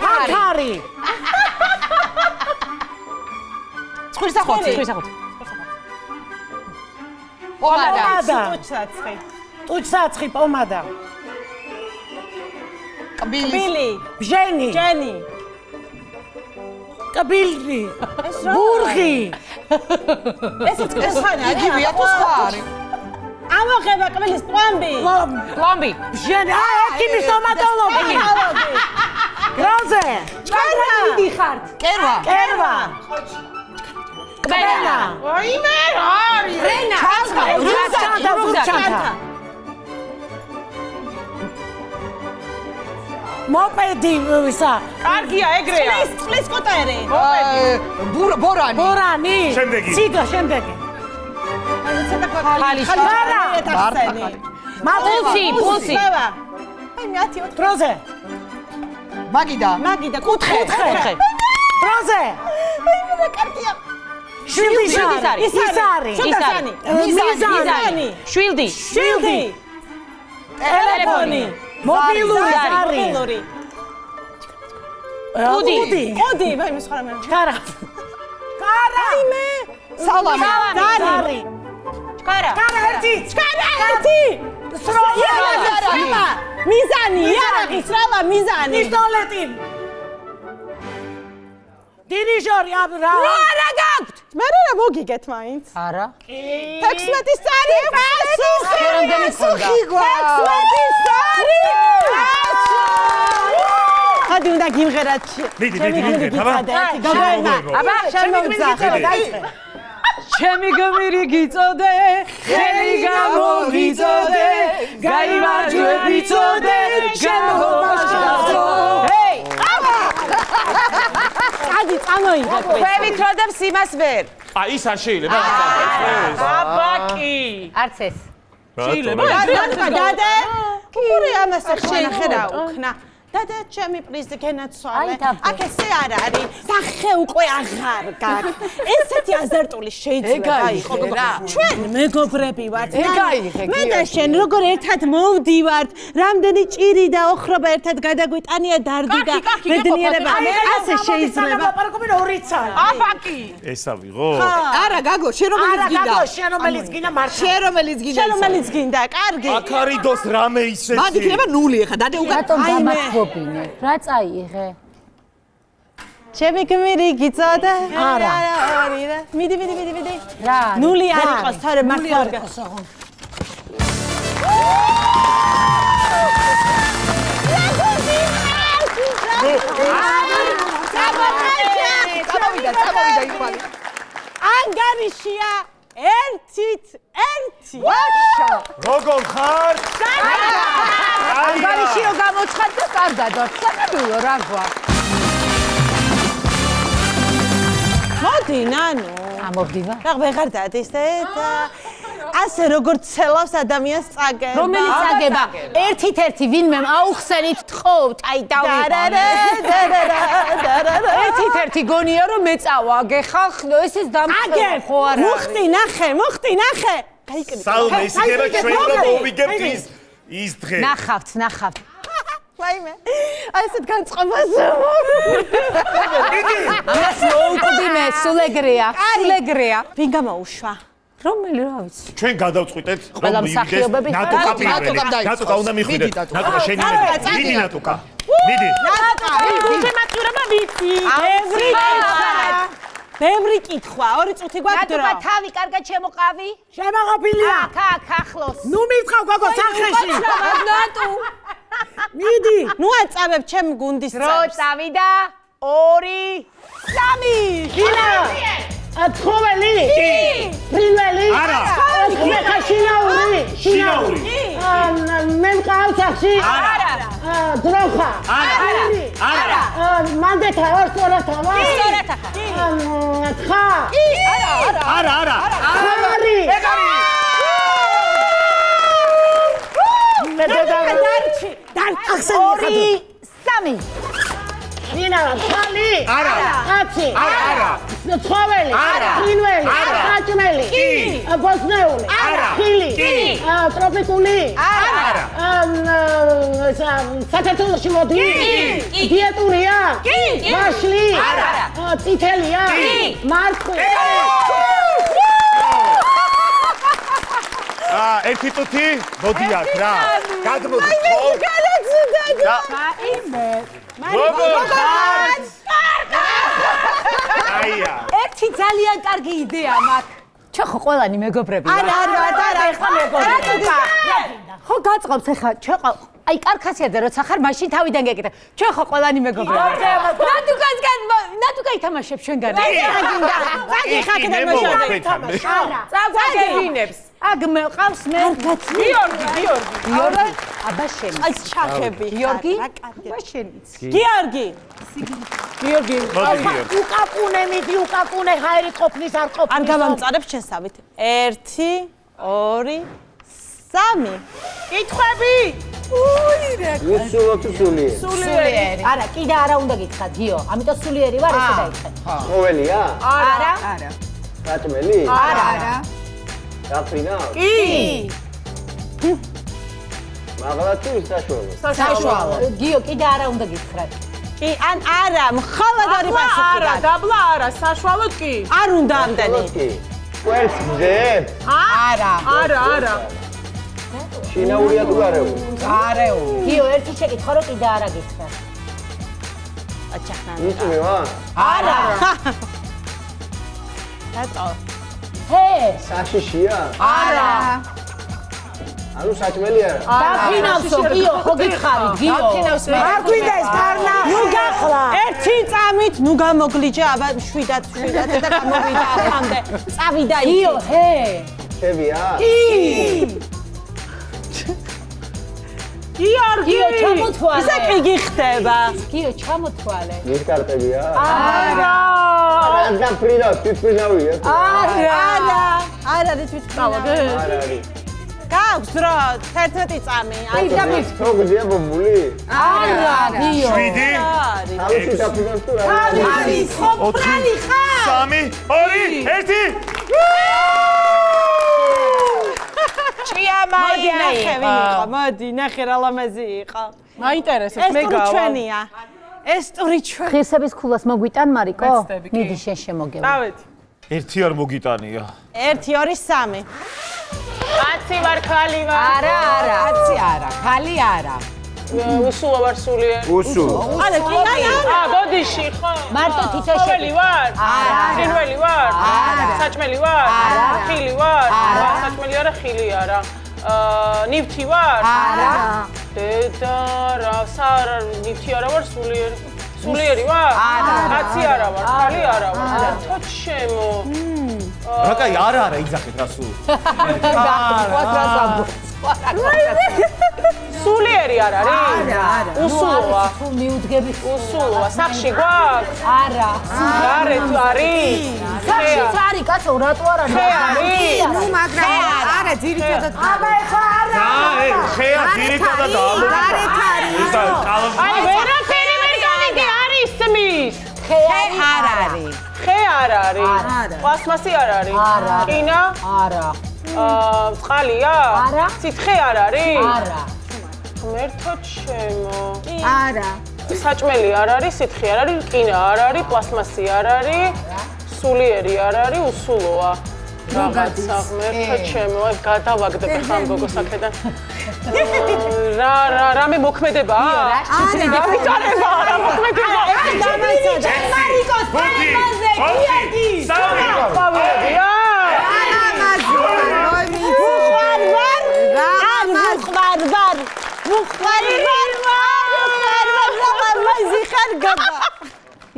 Speaker 3: ფანქარი.
Speaker 2: ხვირსახოცი, ხვირსახოცი.
Speaker 5: პომადა.
Speaker 3: პომადა.
Speaker 1: ტუჩაცი
Speaker 3: ტუჩსაცხი პომადა.
Speaker 5: კბილი.
Speaker 1: ბილი
Speaker 3: ბჟენი.
Speaker 1: ჯენი
Speaker 3: კბილი.
Speaker 1: ეს რა
Speaker 3: ბურღი.
Speaker 1: ეს წყესხანი არის
Speaker 5: იგივეა თუ სხვა არის
Speaker 1: ამოღება კბილის პლომბი.
Speaker 2: პლომბი.
Speaker 3: ბჟენი აა ექიმი სტომატოლოგი გროზე
Speaker 1: ჩქარა
Speaker 2: მიდიხართ.
Speaker 5: კერვა
Speaker 3: კერვა
Speaker 2: კბენა.
Speaker 1: ოიმე არის
Speaker 2: რენა.
Speaker 3: რუსჩანთა რუსჩანთა მოპედი ვისა.
Speaker 1: კარგია ეგრეა. წყლის წყლის კოტერი
Speaker 5: ბურ ბორანი.
Speaker 3: ბორანი.
Speaker 4: შემდეგი.
Speaker 3: ციგა შემდეგი
Speaker 2: ხალი
Speaker 3: ხარა
Speaker 2: პულსი, პულსი.
Speaker 1: აი მე 10 4
Speaker 3: დროზე.
Speaker 5: მაგიდა.
Speaker 1: მაგიდა კუთხე
Speaker 3: კუთხე. დროზე
Speaker 1: აი მე კარგია
Speaker 3: შვილდი
Speaker 2: შვილდის არის.
Speaker 3: ის არის.
Speaker 1: შუდასანი
Speaker 3: მიზანი.
Speaker 2: შვილდი.
Speaker 1: შილდი
Speaker 3: ტელეფონი. მობილური
Speaker 1: მობილური.
Speaker 3: კუდი.
Speaker 1: კოდი ვაი მე სხვა რამე
Speaker 3: კარა კარა
Speaker 1: მე
Speaker 5: სალამი
Speaker 3: ზარი
Speaker 2: კარა.
Speaker 3: კარა ერთი
Speaker 1: ჩქარა ერთი სროლა მიზანი იარაღი სროლა მიზანი
Speaker 3: პისტოლეტი დირიჟორი აბ რა
Speaker 1: არა გაქვთ მე რა მოგიგეთ მაინც
Speaker 2: არა.
Speaker 1: 16 წარი პასუხი
Speaker 2: რამდენი ქონდა?
Speaker 1: 16 წარი ხადი უნდა გიმღერათ
Speaker 4: მიდი, მიდი, მიდი, აბა.
Speaker 1: გოგონა
Speaker 2: აბა,
Speaker 1: შემოგძახე
Speaker 3: დაიწყე
Speaker 6: ჩემი გმირი გიწოდე, ხელი გამოგიწოდე, გაიმარჯვები წოდე, შემოგმაშალო.
Speaker 2: ჰეი,
Speaker 1: ხადი წამოიღე
Speaker 8: მე ვითროდებს იმას ვერ
Speaker 4: აი ის არ შეიძლება
Speaker 6: აბაკი.
Speaker 2: არც ეს.
Speaker 4: რატო?
Speaker 1: რა დადე? კური ამას ახშენახე რა უკნა. დადე ჩემი პრიზი გენაცვალე. აქ ესე არ არის. სახე უკვე აღარ გაქვს. ესეთი აზარტული შეიძლება იყოს. ჩვენ მეგობრები ვართ. მე და შენ როგორ ერთად მოვდივართ, რამდენი ჭირი და ოხრობა ერთად გადაგვიტანია დარდი და ბედნიერება. ასე შეიძლება.
Speaker 3: ლაპარაკობენ ორი წალი.
Speaker 5: აბაკი.
Speaker 4: ესა ვიღო?
Speaker 5: არა, გაგო, შენ რომელიც
Speaker 3: არა,
Speaker 5: გინდა?
Speaker 3: გაგო, შენ რომელიც გინდა მართლა.
Speaker 5: შენ რომელიც გინდა?
Speaker 1: შენ რომელიც გინდა, კარგი.
Speaker 4: აქ არიდოს რამე ისეთი.
Speaker 5: მან იქნება ნული ახლა, დადე უკან.
Speaker 2: რატომ დამახობინე? რა წაიღე?
Speaker 1: ჩემი გმირი გიწოდა?
Speaker 3: არა.
Speaker 1: ორი რა. მიდი, მიდი, მიდი, მიდი.
Speaker 2: რა?
Speaker 1: ნული არ იყოს, თორე მართლა არ გა.
Speaker 5: წამოვიდა, წამოვიდა იყვანი.
Speaker 1: ანგარიშია ერთით ერთი.
Speaker 5: ვაშა.
Speaker 4: როგორ ხარ?
Speaker 2: ანგარიში რო გამოცხად და კარგად ვარ. საკაბილო რა გვაქვს?
Speaker 1: მოდი, ნანუ.
Speaker 2: ამოვდივა.
Speaker 1: რა ვეღარ დადის და ასე როგორც ცელავს ადამიანს წაგე.
Speaker 2: რომელიც აგება ერთით ერთი ვინმე აუხსენით თხოვთ აი დავიღო ერთით ერთი გონია რომ მეწავაგე ხალხო ეს ის დამხება ხო არა
Speaker 1: მუხტი ნახე, მუხტი ნახე. გაიკეთე.
Speaker 4: სალმე ისიქება ჩვენ რომ მოვიგებთ ის ის დღე.
Speaker 2: ნახავთ ნახავთ
Speaker 1: ვაიმე. აი ესეთ განწყობას.
Speaker 2: ამას მოუკვდი მე სულეგრია სულეგრია
Speaker 1: ვინ გამოუშვა?
Speaker 2: რომელი რა ვიცი
Speaker 4: ჩვენ გადავწყვიტეთ
Speaker 2: მსახიობები
Speaker 4: ნატუკა
Speaker 2: ხარ?
Speaker 4: პირველი. ნატუკა უნდა მიხვიდეთ.
Speaker 5: ნატუკა
Speaker 4: შენი
Speaker 1: არა,
Speaker 4: მიდი.
Speaker 1: წადი,
Speaker 4: მიდი
Speaker 1: ნატუკა.
Speaker 4: ნატუკა. მიდი.
Speaker 1: გულშემატკივრება ვიცი. ბევრი კითხვა. ბევრი კითხვა, ორი წუთი გვაქვს დრო.
Speaker 2: ნატუკა თავი კარგად შემოყავი
Speaker 3: შემოღობილია.
Speaker 2: აქ აქ ახლოს
Speaker 3: ნუ მივხავ გოგო სახეში.
Speaker 2: ნატუ
Speaker 3: მიდი.
Speaker 1: ნუ აწავებ ჩემ გუნდის
Speaker 2: რო
Speaker 1: წევრს.
Speaker 2: წავიდა ორი სამი
Speaker 3: გინა. ათხოველი? კი. ფრინველი?
Speaker 4: არა.
Speaker 3: ხმეხა შინაური?
Speaker 4: შინაური.
Speaker 3: მე მყავს სახში?
Speaker 2: არა
Speaker 3: დროხა?
Speaker 4: არა. არა.
Speaker 3: მანდეთა ორ სწორად ამა?
Speaker 2: სწორად ახლა
Speaker 3: თხა?
Speaker 4: არა, არა.
Speaker 3: ხარი? მე დედავე.
Speaker 1: დარჩი, დარჩი.
Speaker 3: ახსენე
Speaker 2: ორი სამი
Speaker 3: გინა, თალი?
Speaker 4: არა.
Speaker 3: კაცი?
Speaker 4: არა.
Speaker 3: ცხოველი?
Speaker 4: არა.
Speaker 3: ფრინველი?
Speaker 4: არა.
Speaker 3: ხაჭმელი?
Speaker 4: კი.
Speaker 3: ბოსნეული?
Speaker 4: არა.
Speaker 3: ხილი?
Speaker 4: კი.
Speaker 3: ტროპიკული?
Speaker 4: არა.
Speaker 3: საქართველოში მოდი?
Speaker 2: კი.
Speaker 3: დიეტურია?
Speaker 2: კი.
Speaker 3: მაშლი?
Speaker 2: არა.
Speaker 3: წითელია?
Speaker 2: კი.
Speaker 3: მარხვი?
Speaker 4: აა, ერთი წუთი მოდი აქ რა. გადმოდი ხო? და როგორ ხარ? აია.
Speaker 2: ერთი ძალიან კარგი იდეა მაქვს ჩვენ ხო ყველანი მეგობრები ვართ
Speaker 1: არა, არა, არა, ეხლა მეგობრები.
Speaker 2: ხო გაწყობს ახლა ჩვენ აი კარქასიაძე როცა ხარ მაშინ თავიდან გეკითხე ჩვენ ხო ყველანი მეგობრები ვართ ნატუკასგან ნატუკა ითამაშებს ჩვენგან
Speaker 1: წაგი ხაკ და მოშორე.
Speaker 2: არა
Speaker 9: წაგვაგებინებს.
Speaker 2: აგ მე ყავს მე
Speaker 9: გიორგი, გიორგი.
Speaker 2: გიორგი აბა შენ
Speaker 1: აი ჩახები.
Speaker 2: გიორგი
Speaker 1: რა
Speaker 2: აბა შენიც
Speaker 1: გიორგი.
Speaker 3: გიორგი. უკაკუნე მიდი უკაკუნე ჰაერი ყოფნის არ ყოფნის.
Speaker 1: არ გამამწარებ შესავით. 1 2 3
Speaker 9: კითხვები?
Speaker 7: ვისულოთ სული.
Speaker 9: სულიერი.
Speaker 2: არა კიდე არა უნდა გითხრათ გიო ამიტომ სულიერი ვარ ესე დაიწყე
Speaker 7: ყოველია?
Speaker 2: არა
Speaker 9: არა.
Speaker 7: კატმელი?
Speaker 2: არა არა
Speaker 7: დაფრინა?
Speaker 9: კი.
Speaker 7: მაღლა თუ საშუალო?
Speaker 2: საშუალო გიო კიდე არა უნდა გითხრათ
Speaker 1: კი, ან არა, მხოლოდ ორი პასუხი
Speaker 9: არა, დაბლა არა, საშუალოდ კი.
Speaker 1: არ უნდა ამდენი.
Speaker 7: ყველს გძებ?
Speaker 9: არა. არა, არა.
Speaker 7: შინაურია თუ გარეული?
Speaker 2: არეული გიო ერთი შეკითხო რომ კიდე არა გითხრათ
Speaker 1: აჩახნა.
Speaker 7: იწვი ვა?
Speaker 2: არა
Speaker 1: რატო?
Speaker 2: ჰე
Speaker 7: საშიშია?
Speaker 2: არა
Speaker 7: ანუ საჭმელი არა?
Speaker 2: დაფინავსო გიო ხო გითხარი გიო
Speaker 9: დაფინავს მე.
Speaker 3: არ გვინდა ეს გარნა. ნუ გახლა.
Speaker 1: ერთი წამით ნუ გამოგლიჯა, აბა შვიდად შვიდად და გამოვიდა აქამდე. წავიდა იქ.
Speaker 2: გიო ჰე
Speaker 7: შევია?
Speaker 1: გიორგი!
Speaker 2: გიო, ჩამოთვალე.
Speaker 1: ისა კი გიხდება.
Speaker 2: გიო, ჩამოთვალე.
Speaker 7: ის კარტებია?
Speaker 1: არა.
Speaker 7: არა, ფრიდა, თვითფრინავია.
Speaker 1: არა. არა. არა, ის თვითფრინავი.
Speaker 7: არა, არის.
Speaker 1: გაქვს რა 11 წამი.
Speaker 2: აი
Speaker 7: და მის.
Speaker 2: ხო გძია
Speaker 4: ბაბული?
Speaker 1: არა, გიო. 7.
Speaker 7: თავში დაფინანს თუ რა?
Speaker 1: არის, ხო, ფრალი
Speaker 4: ხარ. 3, 2,
Speaker 1: 1. ჭიამა ნახე ვინ იყო. მოდი ნახე რა ლამაზი იყო.
Speaker 6: მაინტერესებს მე გავა ეს
Speaker 1: ჩვენია. ეს სწორი ჩვენ
Speaker 2: ხირსების ქულას მოგვიტან მარიკო მიდი შენ შემოგევა
Speaker 6: დავით
Speaker 4: ერთი არ მოგიტანია.
Speaker 1: 1 2 3
Speaker 6: 10 ვარ ქალი ვარ.
Speaker 2: არა არა.
Speaker 3: 10 არა ქალი არა.
Speaker 6: უსულა ვარ სულიერ
Speaker 7: უსუ.
Speaker 1: არა კინა
Speaker 6: ა ბოდიში ხო.
Speaker 2: მარტო
Speaker 6: ყოველი ვარ.
Speaker 2: არა.
Speaker 6: ხილველი ვარ.
Speaker 2: არა.
Speaker 6: საჭმელი ვარ.
Speaker 2: არა.
Speaker 6: ხილი ვარ.
Speaker 2: არა.
Speaker 6: საჭმელი არა ხილი არა. აა ნივთი ვარ?
Speaker 2: არა.
Speaker 6: დედა რა სარა ნივთი არა ვარ სულიერი სულიერი ვარ?
Speaker 2: არა.
Speaker 6: კაცი არა ვარ ხალი არა ვარ. თო ჩემო.
Speaker 4: რა კაი არა არა იძახეთ რა სულ.
Speaker 6: სულიერი არ არის?
Speaker 2: არა არა.
Speaker 6: უსულოა?
Speaker 2: თუ მიუდგები.
Speaker 6: უსულოა. სახში გვაქვს?
Speaker 2: არა.
Speaker 6: გარეთ არის.
Speaker 2: სახშიც არის. კაცო რატო არ არის.
Speaker 6: ხე არის.
Speaker 9: ნუ მაგრამ არა ძირითადად
Speaker 2: აბა ეხლა არა.
Speaker 4: აა ე ხეა ძირითადად ამ.
Speaker 9: გარეთ არის
Speaker 4: არის
Speaker 6: აი ვერაფერი ვერ განიგი არის სმის
Speaker 2: ხე არ არის.
Speaker 6: ხე არ არის. პლასმასი არ არის.
Speaker 2: არა.
Speaker 6: ყინა
Speaker 2: არა.
Speaker 6: აა წყალია?
Speaker 2: არა.
Speaker 6: სითხე არ არის?
Speaker 2: არა
Speaker 6: მერთო ჩემო
Speaker 9: არა
Speaker 6: საჭმელი არ არის სითხე არ არის ყინა არ არის პლასმასი არ არის სულიერი არ არის უსულოა რაღაცა მერთო ჩემო აი გადავაგდებ ხა ამ გოგოს აქედან რა რა რამე მოქმედება
Speaker 2: რა
Speaker 6: გამიჭარება რა მოქმედება
Speaker 1: მარიკოს
Speaker 4: ხუთი,
Speaker 1: თემაზე
Speaker 4: ოთხი, სამი.
Speaker 6: ყავებია
Speaker 1: ვარ ვარ არ ვუყვარ ვარ ვუყვარ ვარ ვარ ვარ ლამაზი ხარ გაბა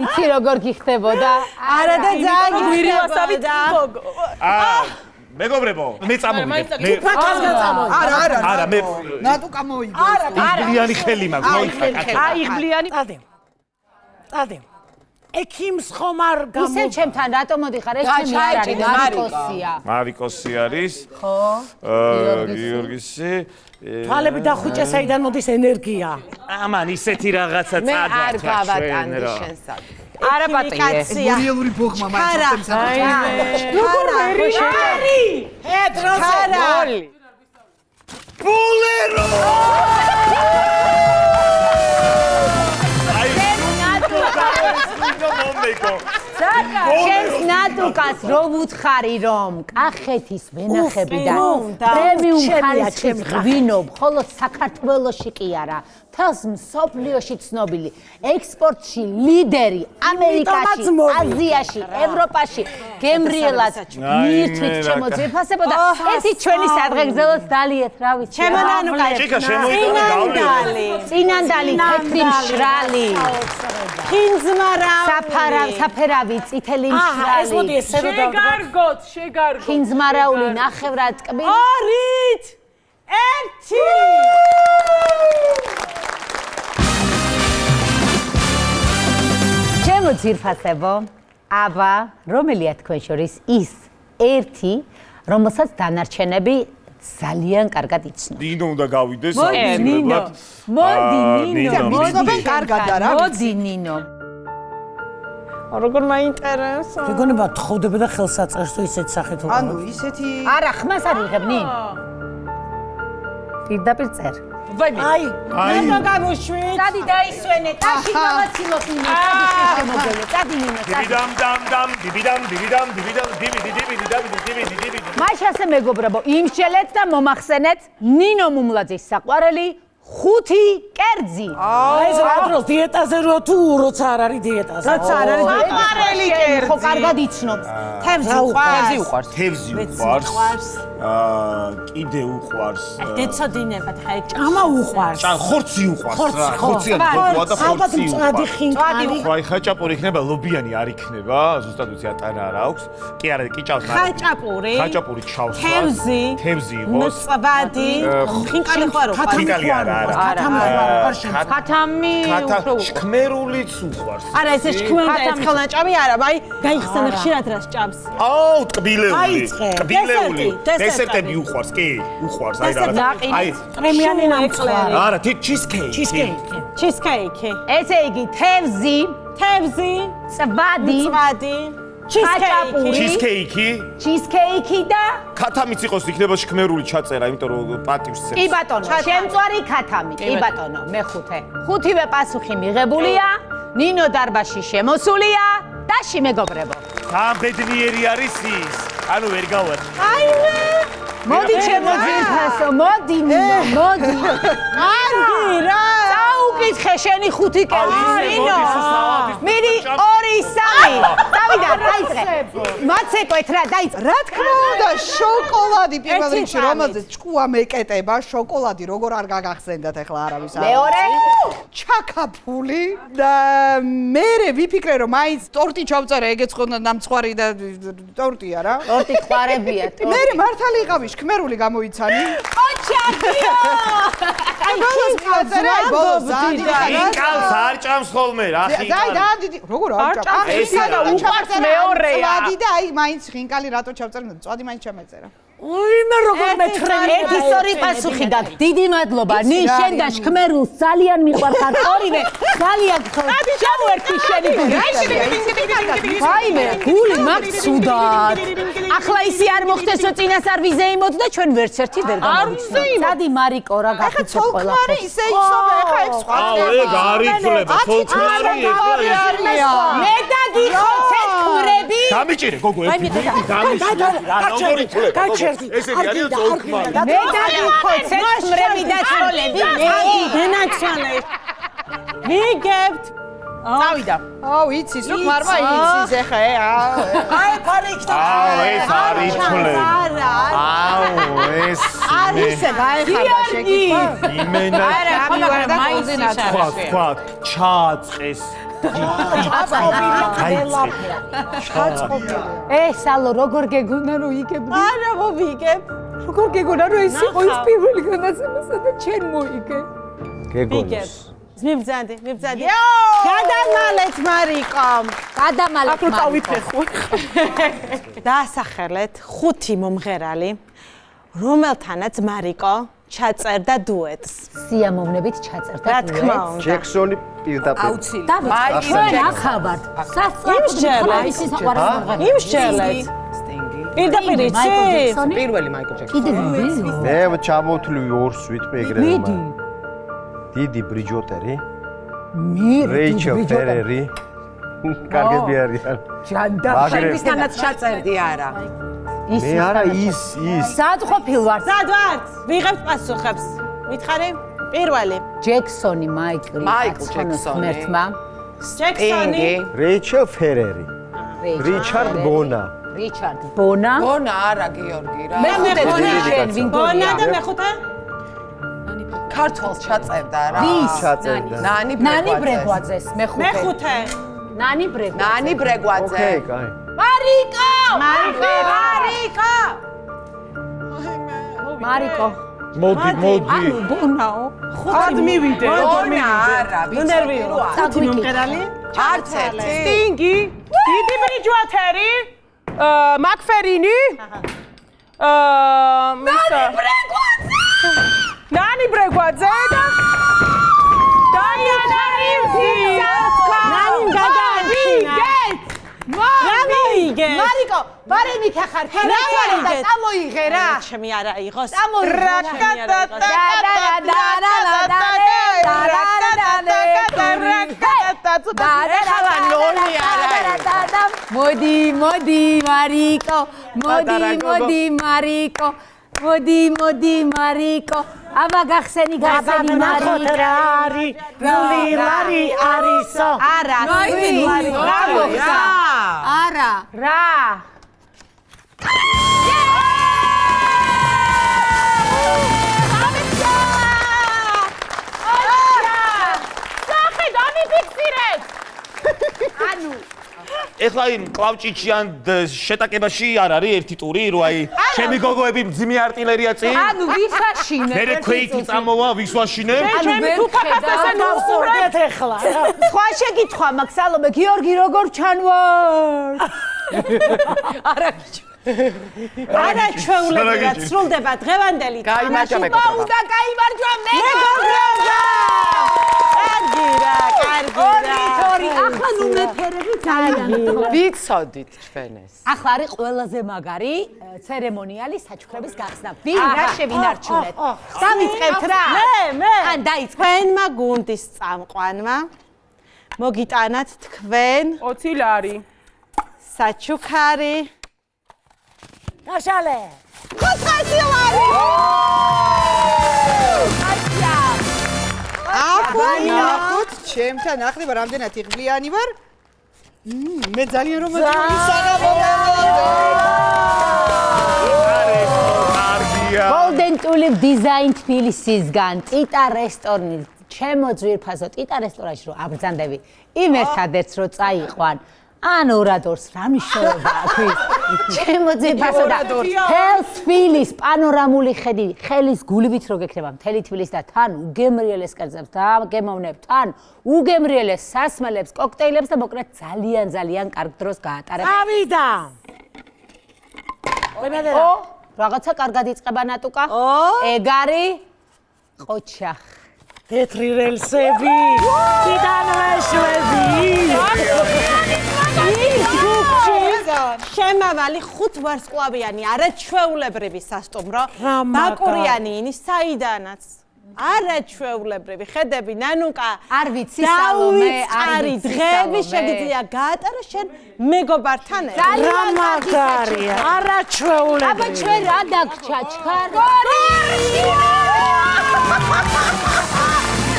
Speaker 2: იცი როგორ გიხდებოდა
Speaker 1: არა და ძალიან გიხდებოდა
Speaker 6: გოგო
Speaker 4: აა მეგობრებო, მე წამოვიდე. მე
Speaker 5: არა, არა,
Speaker 4: არა, მე
Speaker 5: ნატუ გამოიგო.
Speaker 4: იგლიანი ხელი მაქვს, მოიხდა კაცო.
Speaker 6: აი ღლიანი
Speaker 3: წადე. წადე. ექიმს ხომ არ გამო
Speaker 2: ისე ჩემთან რატომ მოდიხარ ეს ჩემი არ არის მარიკოსია
Speaker 4: მარიკოსი არის.
Speaker 2: ხო
Speaker 4: აა გიორგისი.
Speaker 3: თვალები დახუჭე საიდან მოდის ენერგია.
Speaker 4: ამან ისეთი რაღაცა
Speaker 8: მე
Speaker 4: წადა.
Speaker 8: არ გავატანდი შენსად.
Speaker 6: არა პატიე
Speaker 5: გურიელური ბოხმა
Speaker 1: არა.
Speaker 5: მაინც
Speaker 6: როგორ ვერი
Speaker 3: ჰედროსე.
Speaker 4: ბულერო! აი, ნუ მომეკო.
Speaker 2: შენს ნატუკას რო ვუთხარი რომ? კახეთის ვენახებიდან პრემიუმ ხარისხის ღვინო მხოლოდ საქართველოში კი არა თავს მსოფლიოში ცნობილი ექსპორტში ლიდერი ამერიკაში აზიაში ევროპაში გემრიელად მირთვით
Speaker 4: მე რა
Speaker 2: შემოძიფასებო და ერთი ჩვენი სადღეგრძელოს დალიეთ რა ვიცი.
Speaker 1: ჩემო ნანუკა
Speaker 4: ჩიკა შემოიტანე
Speaker 1: წინანდალი.
Speaker 2: წინანდალი თეთრი მშრალი.
Speaker 1: ხინძმარა
Speaker 2: საფარა საფერავი წითელი
Speaker 3: აჰა, ეს მოდი
Speaker 2: მშრალი
Speaker 3: ესე რომ დავდგა.
Speaker 6: შეგარგოთ. შეგარგოთ.
Speaker 2: ხინძმარაული ნახევრად კბილი
Speaker 1: ორით ერთი
Speaker 2: ჩემო ძირფასებო. აბა რომელია თქვენ შორის ის ერთი რომელსაც დანარჩენები ძალიან კარგად იცნობ
Speaker 4: დინო უნდა გავიდეს
Speaker 2: მოდი ნინო. მოდი ნინო
Speaker 5: კარგად და რა
Speaker 2: მოდი ნინო.
Speaker 6: როგორ მაინტერესო?
Speaker 3: შეგონება თხოვდება და ხელს აწერს თუ ისეთ სახით
Speaker 5: ანუ ისეთი
Speaker 2: არა ხმას არ იღებ ნინ პირდაპირ წერ
Speaker 3: აი
Speaker 4: აი.
Speaker 1: ნუ გამუშვით
Speaker 2: წადი დაისვენე ტაში გავაცილოთ ნინო წადი შემოგელე წადი ნინო წადი.
Speaker 4: დიბიდამ დამ დამ დიბიდამ დიბიდამ დიბიდამ დიბიდი დიბიდი დაბიდი დიბიდი დიბიდი.
Speaker 2: მაშ ასე მეგობრებო იმშელეთ და მომახსენეთ ნინო მუმლაძის საყვარელი ხუთი კერძი.
Speaker 3: აი ეს რა დროს დიეტაზე რო თუ როცა არ არის დიეტაზე?
Speaker 1: როცა არ არის
Speaker 6: საყვარელი კერძი.
Speaker 2: ხო კარგად იცნობ
Speaker 1: თემზი
Speaker 3: რა
Speaker 1: უყვარს.
Speaker 6: უყვარს?
Speaker 4: თევზი უყვარს. აა კიდე უყვარს
Speaker 1: დეცოდინებად ხა ეგ
Speaker 3: ამა უყვარს?
Speaker 4: ჭა ხორცი უყვარს რა
Speaker 3: ხორცი, ხო.
Speaker 4: ხორციანი გოგოა და
Speaker 3: ალბათ
Speaker 4: ხორცი
Speaker 3: მწვადი
Speaker 4: უყვარს.
Speaker 3: ხინკალი
Speaker 4: ხო აი ხაჭაპური იქნება ლობიანი არ იქნება ზუსტად ვიცი ატანა არ აქვს. კი არა კი ჭავს არა.
Speaker 1: ხაჭაპური
Speaker 4: ხაჭაპური ჩავს
Speaker 1: თევზი
Speaker 4: თევზი იყოს
Speaker 1: მწვადი ხინკალი ხო არ უყვარს
Speaker 4: ხინკალი არა არა.
Speaker 3: ქათამი არ
Speaker 6: ხათამი
Speaker 4: ხათა
Speaker 6: უფრო უყვარს.
Speaker 4: შქმერულიც უყვარს.
Speaker 1: არა ეს შქმელა ეს ხელნაჭამი არა აი გაიხსენა ხშირად რა სჭამს
Speaker 4: აუ ტკბილეული. ტკბილეული. დესერტები უყვარს, კი, უყვარს, აი რა.
Speaker 1: დესერტი.
Speaker 4: აი,
Speaker 3: პრემიანი ნამწვარი.
Speaker 4: არა, თი ჩიზკეიკი.
Speaker 3: ჩიზკეიკი.
Speaker 1: ჩიზკეიკი.
Speaker 2: ესე იგი თევზი,
Speaker 1: თევზი,
Speaker 2: წვადი,
Speaker 1: წვადი, ჩიზკეიკი.
Speaker 4: ჩიზკეიკი.
Speaker 2: ჩიზკეიკი და
Speaker 4: ქათამიც იყოს იქნება შქმერული ჩაწერა, იმიტომ რომ პატივს
Speaker 2: კი
Speaker 4: წერს.
Speaker 2: ბატონო, შემწვარი ქათამი, კი ბატონო, მეხუთე. ხუთივე პასუხი მიღებულია, ნინო დარბაში შემოსულია და შიმეგობრებო.
Speaker 4: ამ ბედნიერი არის ის. ანუ ვერ გავარ.
Speaker 1: აიმე.
Speaker 2: მოდი ჩემო ძირფასო, მოდი ნინო, მოდი.
Speaker 1: კარგი რა.
Speaker 2: მეკითხე შენი ხუთი კერძინო. მიდი 2 3 დავიდა დაიწყე. მაცეკვეთ რა დაიწყე.
Speaker 5: რა თქმა უნდა შოკოლადი პირველ რიგში რომელზეც ჭკუა მეკეტება, შოკოლადი როგორ არ გაგახსენდათ ახლა არავის არ.
Speaker 2: მეორე
Speaker 5: ჩაკაფული და მე ვიფიქრე რომ აი ტორტი ჩავწერე ეგეც ხო ნამცხვარი და ტორტია რა.
Speaker 2: ტორტი ხوارებია ტორტი.
Speaker 5: მე მართალი იყავი შქმერული გამოიცანი.
Speaker 2: ოჩაკიო!
Speaker 5: აი ბოლოს გავწერე, აი ბოლოს.
Speaker 4: ინკალს არ ჭამს ხოლმე რა ხი.
Speaker 5: დაი და დიდი როგორ არ ჭამ
Speaker 4: ესა და
Speaker 6: უყვარს მეორეა.
Speaker 5: წვადი და აი მაინც ხინკალი რატო ჩავწერე წვადი მაინც ჩამეწერა
Speaker 3: უიმე როგორ მეცხრე
Speaker 2: ერთი სწორი პასუხი და დიდი მადლობა ნიშენ და შქმერულს ძალიან მიყვარხარ ორივე ძალიან გხოლ შემოერთი შენი გული ვაიმე გული მაგ ცუდად ახლა ისი არ მოხდეს რომ წინას არ ვიზეიმოთ და ჩვენ ვერც ერთი ვერ გამოვიცნო სადი მარიკო რა
Speaker 5: ახლა
Speaker 2: გაკეთე
Speaker 5: ცოლქმარი
Speaker 2: ყველაფერს
Speaker 5: ისე იცნობ ახლა ეს სხვა
Speaker 4: აუ, ეგ არ იფლება, თოლქმარი ეგ.
Speaker 2: მე დაგიხოცეთ ქმრები
Speaker 4: დამიჭირე გოგო ერთი მინუტი დამიჭირე რა როგორ იფლება ესენი არის ძოლქმარი
Speaker 2: მე დაგიხოცეთ ქმრები და ცოლები მე
Speaker 1: დენაჩალე. ვიგებთ.
Speaker 6: წავიდა.
Speaker 5: აუ იცის რომ ხმარმა იცის ახლა ე აუ
Speaker 3: აი ფარიქდა.
Speaker 4: აუ ეს არ იფლება
Speaker 1: არა.
Speaker 4: აუ ეს
Speaker 5: არ ისე გაეხარდა შეკითხვა.
Speaker 4: იმენა
Speaker 6: არა, ხომ და მაინც
Speaker 4: თქვა თქვა ჩააწყეს
Speaker 2: ეს ალო როგორ გეგონა რომ იგებ
Speaker 1: არა მოვიგებ.
Speaker 2: როგორ გეგონა რომ ეს იყო ის პირველი განაცემასა და ჩენ მოიგე
Speaker 1: ვიგებ.
Speaker 7: გეგონოს
Speaker 1: მიბძანდი, მიბძანდი. გადამალეთ მარიკო.
Speaker 2: გადამალეთ
Speaker 6: აქ რო წავიფეხო.
Speaker 1: დაასახელეთ ხუთი მომღერალი, რომელთანაც მარიკო ჩაწერდა დუეტს.
Speaker 2: სიამოვნებით ჩაწერდა
Speaker 1: რა თქმა უნდა.
Speaker 7: ჯექსონი პირდაპირ
Speaker 2: და ჩვენ ახავართ
Speaker 1: იმსჯელეთ.
Speaker 2: ისის საყვარელი მომღერალი
Speaker 1: იმსჯელეთ.
Speaker 8: სტინგი.
Speaker 1: პირდაპირ იცი?
Speaker 8: პირველი მაიკლ ჯექსონი.
Speaker 2: კიდე ვიდეო
Speaker 7: მე ჩამოვთვლი ორს ვიტყვი ეგრევე
Speaker 2: მიდი
Speaker 7: დიდი ბრიჯოტერი
Speaker 2: მე
Speaker 7: რეიჩელ ფერერი კარგები არიან
Speaker 2: ჯანდა
Speaker 7: მაგრამ
Speaker 8: ისთანაც ჩაწერდი არა.
Speaker 7: მე არა ის ის
Speaker 2: სად ყოფილ ვარ
Speaker 1: სად ვართ? ვიღებთ პასუხებს. მითხარი? პირველი.
Speaker 2: ჯექსონი მაიკლი
Speaker 8: მაიკლ ჯექსონი.
Speaker 2: მერთმა
Speaker 1: ჯექსონი.
Speaker 7: რეიჩელ ფერერი რიჩარდ ბონა
Speaker 2: რიჩარდ ბონა
Speaker 8: ბონა არა გიორგი რა.
Speaker 2: მე მეხუთე ვინ
Speaker 1: ბონა და მეხუთე?
Speaker 8: ქართულს ჩაწერდა რა.
Speaker 2: ვის
Speaker 7: ჩაწერდა
Speaker 8: ნანი
Speaker 2: ნანი
Speaker 8: ბრეგვაძე.
Speaker 2: ბრეგვაძეს მეხუთე
Speaker 1: მეხუთე.
Speaker 2: ნანი ბრეგვაძე
Speaker 8: ნანი ბრეგვაძე.
Speaker 7: ოკეი კაი
Speaker 2: მარიკო
Speaker 1: მარიკო.
Speaker 2: მარიკო მარიკო
Speaker 4: მოდი მოდი
Speaker 2: ანუ ბონაო
Speaker 6: ხუთი მივიდე.
Speaker 8: ბონა არა,
Speaker 1: ნუ ნერვიო. ხუთი
Speaker 2: წაგვიკითხე.
Speaker 1: მომღერალი?
Speaker 8: არც ერთი.
Speaker 6: სტინგი, დიდი ბრიჯვათერი, აა მაკფერინი. აა მისა ნანი ბრეგვაძე და დაიანა რივზი.
Speaker 1: ნანი გადაარჩინა. რა მოიგე?
Speaker 2: მარიკო ბარემი ხახარ
Speaker 1: რა მოიგე?
Speaker 2: წამოიღე რა
Speaker 1: ჩემი არა იყოს.
Speaker 2: წამოიღე
Speaker 8: ეხლა ნოლი არა
Speaker 2: მოდი მოდი მარიკო მოდი მოდი მარიკო მოდი მოდი მარიკო. აბა გახსენი გახსენი
Speaker 3: ნახოთ რა არის? ნული ლარი არისო?
Speaker 2: არა
Speaker 8: ნოიმი
Speaker 2: რა
Speaker 8: რა
Speaker 2: მოხდა? არა. რა? ანუ
Speaker 4: ეხლა იმ კლავჭიჩიან შეტაკებაში არ არის ერთი ტური რო აი ჩემი გოგოები მძიმე არტილერია წინ.
Speaker 2: ანუ ვისაშინე
Speaker 4: მე ქვეითი წამოვა ვის ვაშინებ
Speaker 2: ანუ ვერ ხედავ
Speaker 3: დავსურდეთ ახლა რა.
Speaker 2: სხვა შეკითხვა მაქვს სალომე გიორგი როგორ ჩანვარ?
Speaker 8: არა
Speaker 1: არაჩვეულებრივად სრულდება დღევანდელი
Speaker 8: გაიმარჯვა,
Speaker 1: თამაში.
Speaker 8: მეგობრებო.
Speaker 1: მოუდა გაიმარჯვა მეგობრებო! კარგი რა, კარგი რა.
Speaker 2: ორი ახლა ნუ მეფერები ძალიან
Speaker 8: ვიცოდით ჩვენ ეს.
Speaker 2: ახლა არის ყველაზე მაგარი ცერემონიალი საჩუქრების გახსნა. ვინ რა შევინარჩუნეთ? დავიწყებთ რა?
Speaker 1: მე, მე.
Speaker 2: ან დაიწყე.
Speaker 1: თქვენმა გუნდის წამყვანმა მოგიტანათ თქვენ
Speaker 6: 20 ლარი.
Speaker 1: საჩუქარი
Speaker 3: გაშალე
Speaker 1: 500 ლარი.
Speaker 5: აკუთ ჩემთან ახლა რამდენად იღბლიანი ვარ? მე ძალიან რომანტიკული საღამო
Speaker 4: კარგია.
Speaker 2: Golden Tulip Design თბილისისგან ტიტა რესტორანი ჩემო ძვირფასო ტიტა რესტორანში რო აბრძანდები. იმ ერთადერთს რო წაიყვან ან ორადორს რა მნიშვნელობა აქვს ჩემო ძვირფასო და თელს თბილის პანორამული ხედი ხელის გულივით რო გექნება მთელი თბილის და თან უგემრიელეს კერძებს და გემოვნებ თან უგემრიელეს სასმელებს კოქტეილებს და მოკლედ ძალიან ძალიან კარგ დროს გაატარებ
Speaker 3: ავიდა
Speaker 2: ო რაღაცა კარგად იწება ნატუკა? ეგ არის ყოჩა.
Speaker 3: თეთრი რელსები დიდანვეშვები
Speaker 1: შემავალი ხუთ ვარსკვლავიანი არაჩვეულებრივი სასტუმრო ბაკურიანი ინის საიდანაც არაჩვეულებრივი ხედები ნანუკა
Speaker 2: არ ვიცი, სალომე, არ ვიცი,
Speaker 1: დღეები შეგიძლია გაატარო შენ მეგობართან
Speaker 3: რა მაგარია
Speaker 2: აბა
Speaker 3: არაჩვეულებრივი
Speaker 2: ჩვენ რა დაგჭა ჩქარ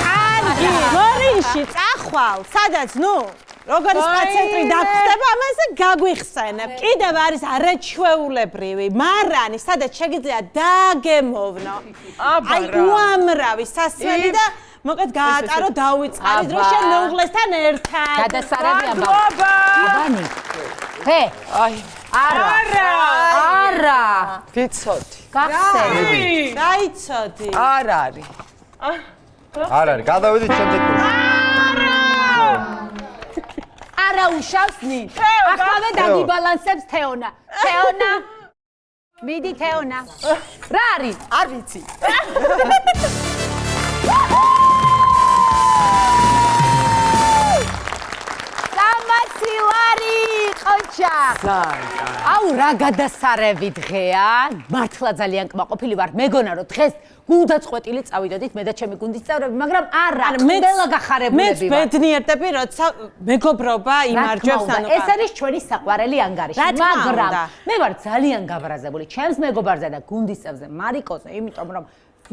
Speaker 1: კარგი გორინში წახვალ სადაც ნუ როგორი სპაცენტრი დაგხვდება ამაზე გაგვიხსენებ. კიდევ არის არაჩვეულებრივი. მარანი სადაც შეგიძლია დაგემოვნო
Speaker 6: აბა
Speaker 1: აი
Speaker 6: რა.
Speaker 1: უამრავი სასველი და მოკეთ გაატარო დაუწყარი დრო შენ მეუღლესთან ერთად.
Speaker 2: გადასარევი აბა! აბანი. ჰე!
Speaker 8: აი,
Speaker 2: არა! არა!
Speaker 8: ვიცოდი.
Speaker 2: გახსენე.
Speaker 1: დაიცოდი
Speaker 8: არ არის.
Speaker 7: არ არის, გადავედით შემდეგ. ტურში.
Speaker 2: არა უშავს ნით ახლა დაგიბალანსებს თეონა! თეონა. მიდი თეონა. რა არის?
Speaker 5: არ ვიცი.
Speaker 2: სამასი ლარი ყოჩა აუ რა გადასარევი დღეა? მართლა ძალიან კმაყოფილი ვარ. მეგონა რომ დღეს გულდაწყვეტილი წავიდოდით მე და ჩემი გუნდის წევრები მაგრამ არა ყველა გახარებულები ვარ
Speaker 1: ბედნიერდები როცა მეგობრობა იმარჯვებს ანუ
Speaker 2: ეს არის ჩვენი საყვარელი ანგარიში. მაგრამ მე ვარ ძალიან გაბრაზებული ჩემს მეგობარზე და გუნდის წევრზე მარიკოზე იმიტომ რომ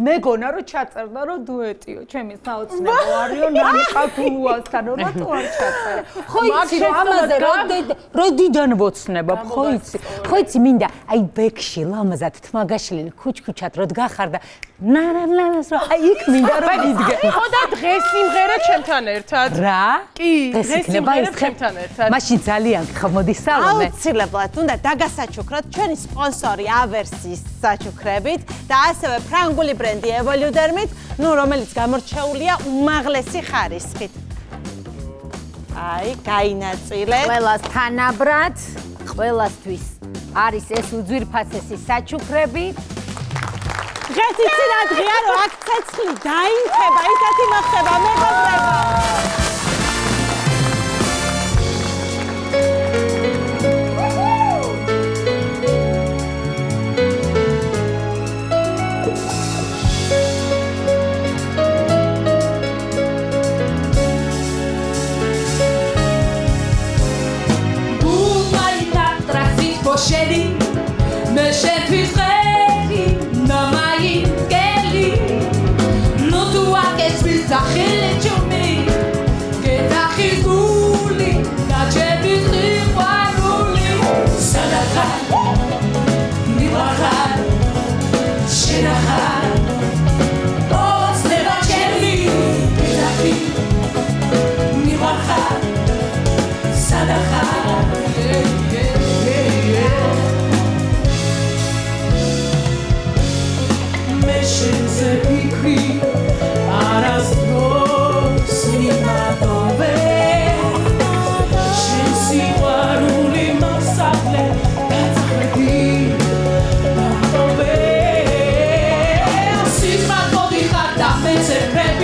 Speaker 2: მეგონა რომ ჩაწერდა რომ დუეტიო ჩემი საოცნებო არისო ნამიყათულუასთან რატო არ ჩაწერე ხო იცი რომ ამაზე როდი- როდიდან ვოცნება ხო იცი ხო იცი მინდა აი ბექში ლამაზად თმაგაშლილი ქუჩქუჩად რო დგახარ და ნარანლანას რომ აი იქ მინდა რომ ვიდგე
Speaker 6: ხო და დღეს სიმღერა ჩემთან ერთად.
Speaker 2: რა?
Speaker 6: კი,
Speaker 2: დღეს იქნება
Speaker 6: სიმღერა
Speaker 2: ის
Speaker 6: ჩემთან ერთად.
Speaker 2: მაშინ ძალიან გხო მოდი სალომე.
Speaker 1: აუცილებლად უნდა დაგასაჩუქროთ ჩვენი სპონსორი ავერსის საჩუქრებით და ასევე ფრანგული ბრენდი Evoludermit, ნუ რომელიც გამორჩეულია უმაღლესი ხარისხით. აი, გაინაწილეთ.
Speaker 2: ყველას თანაბრად, ყველასთვის არის ეს უძვირფასესი საჩუქრები.
Speaker 1: დღეს იცი რა დღეა რომ აქ ცეცხლი დაინქება, ისეთი მოხდება მეგობრებო.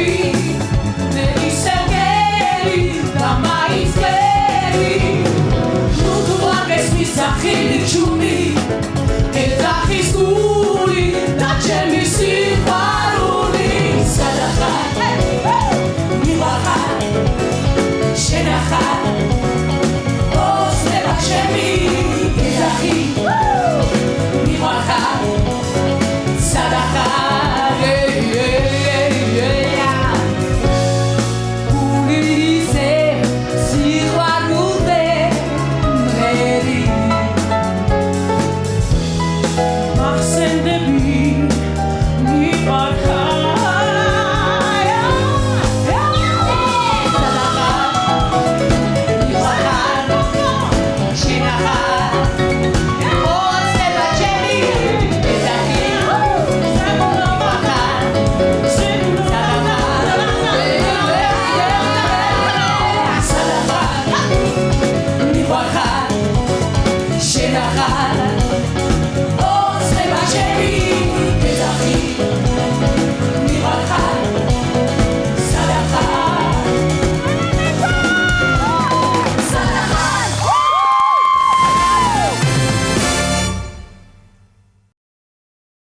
Speaker 1: free.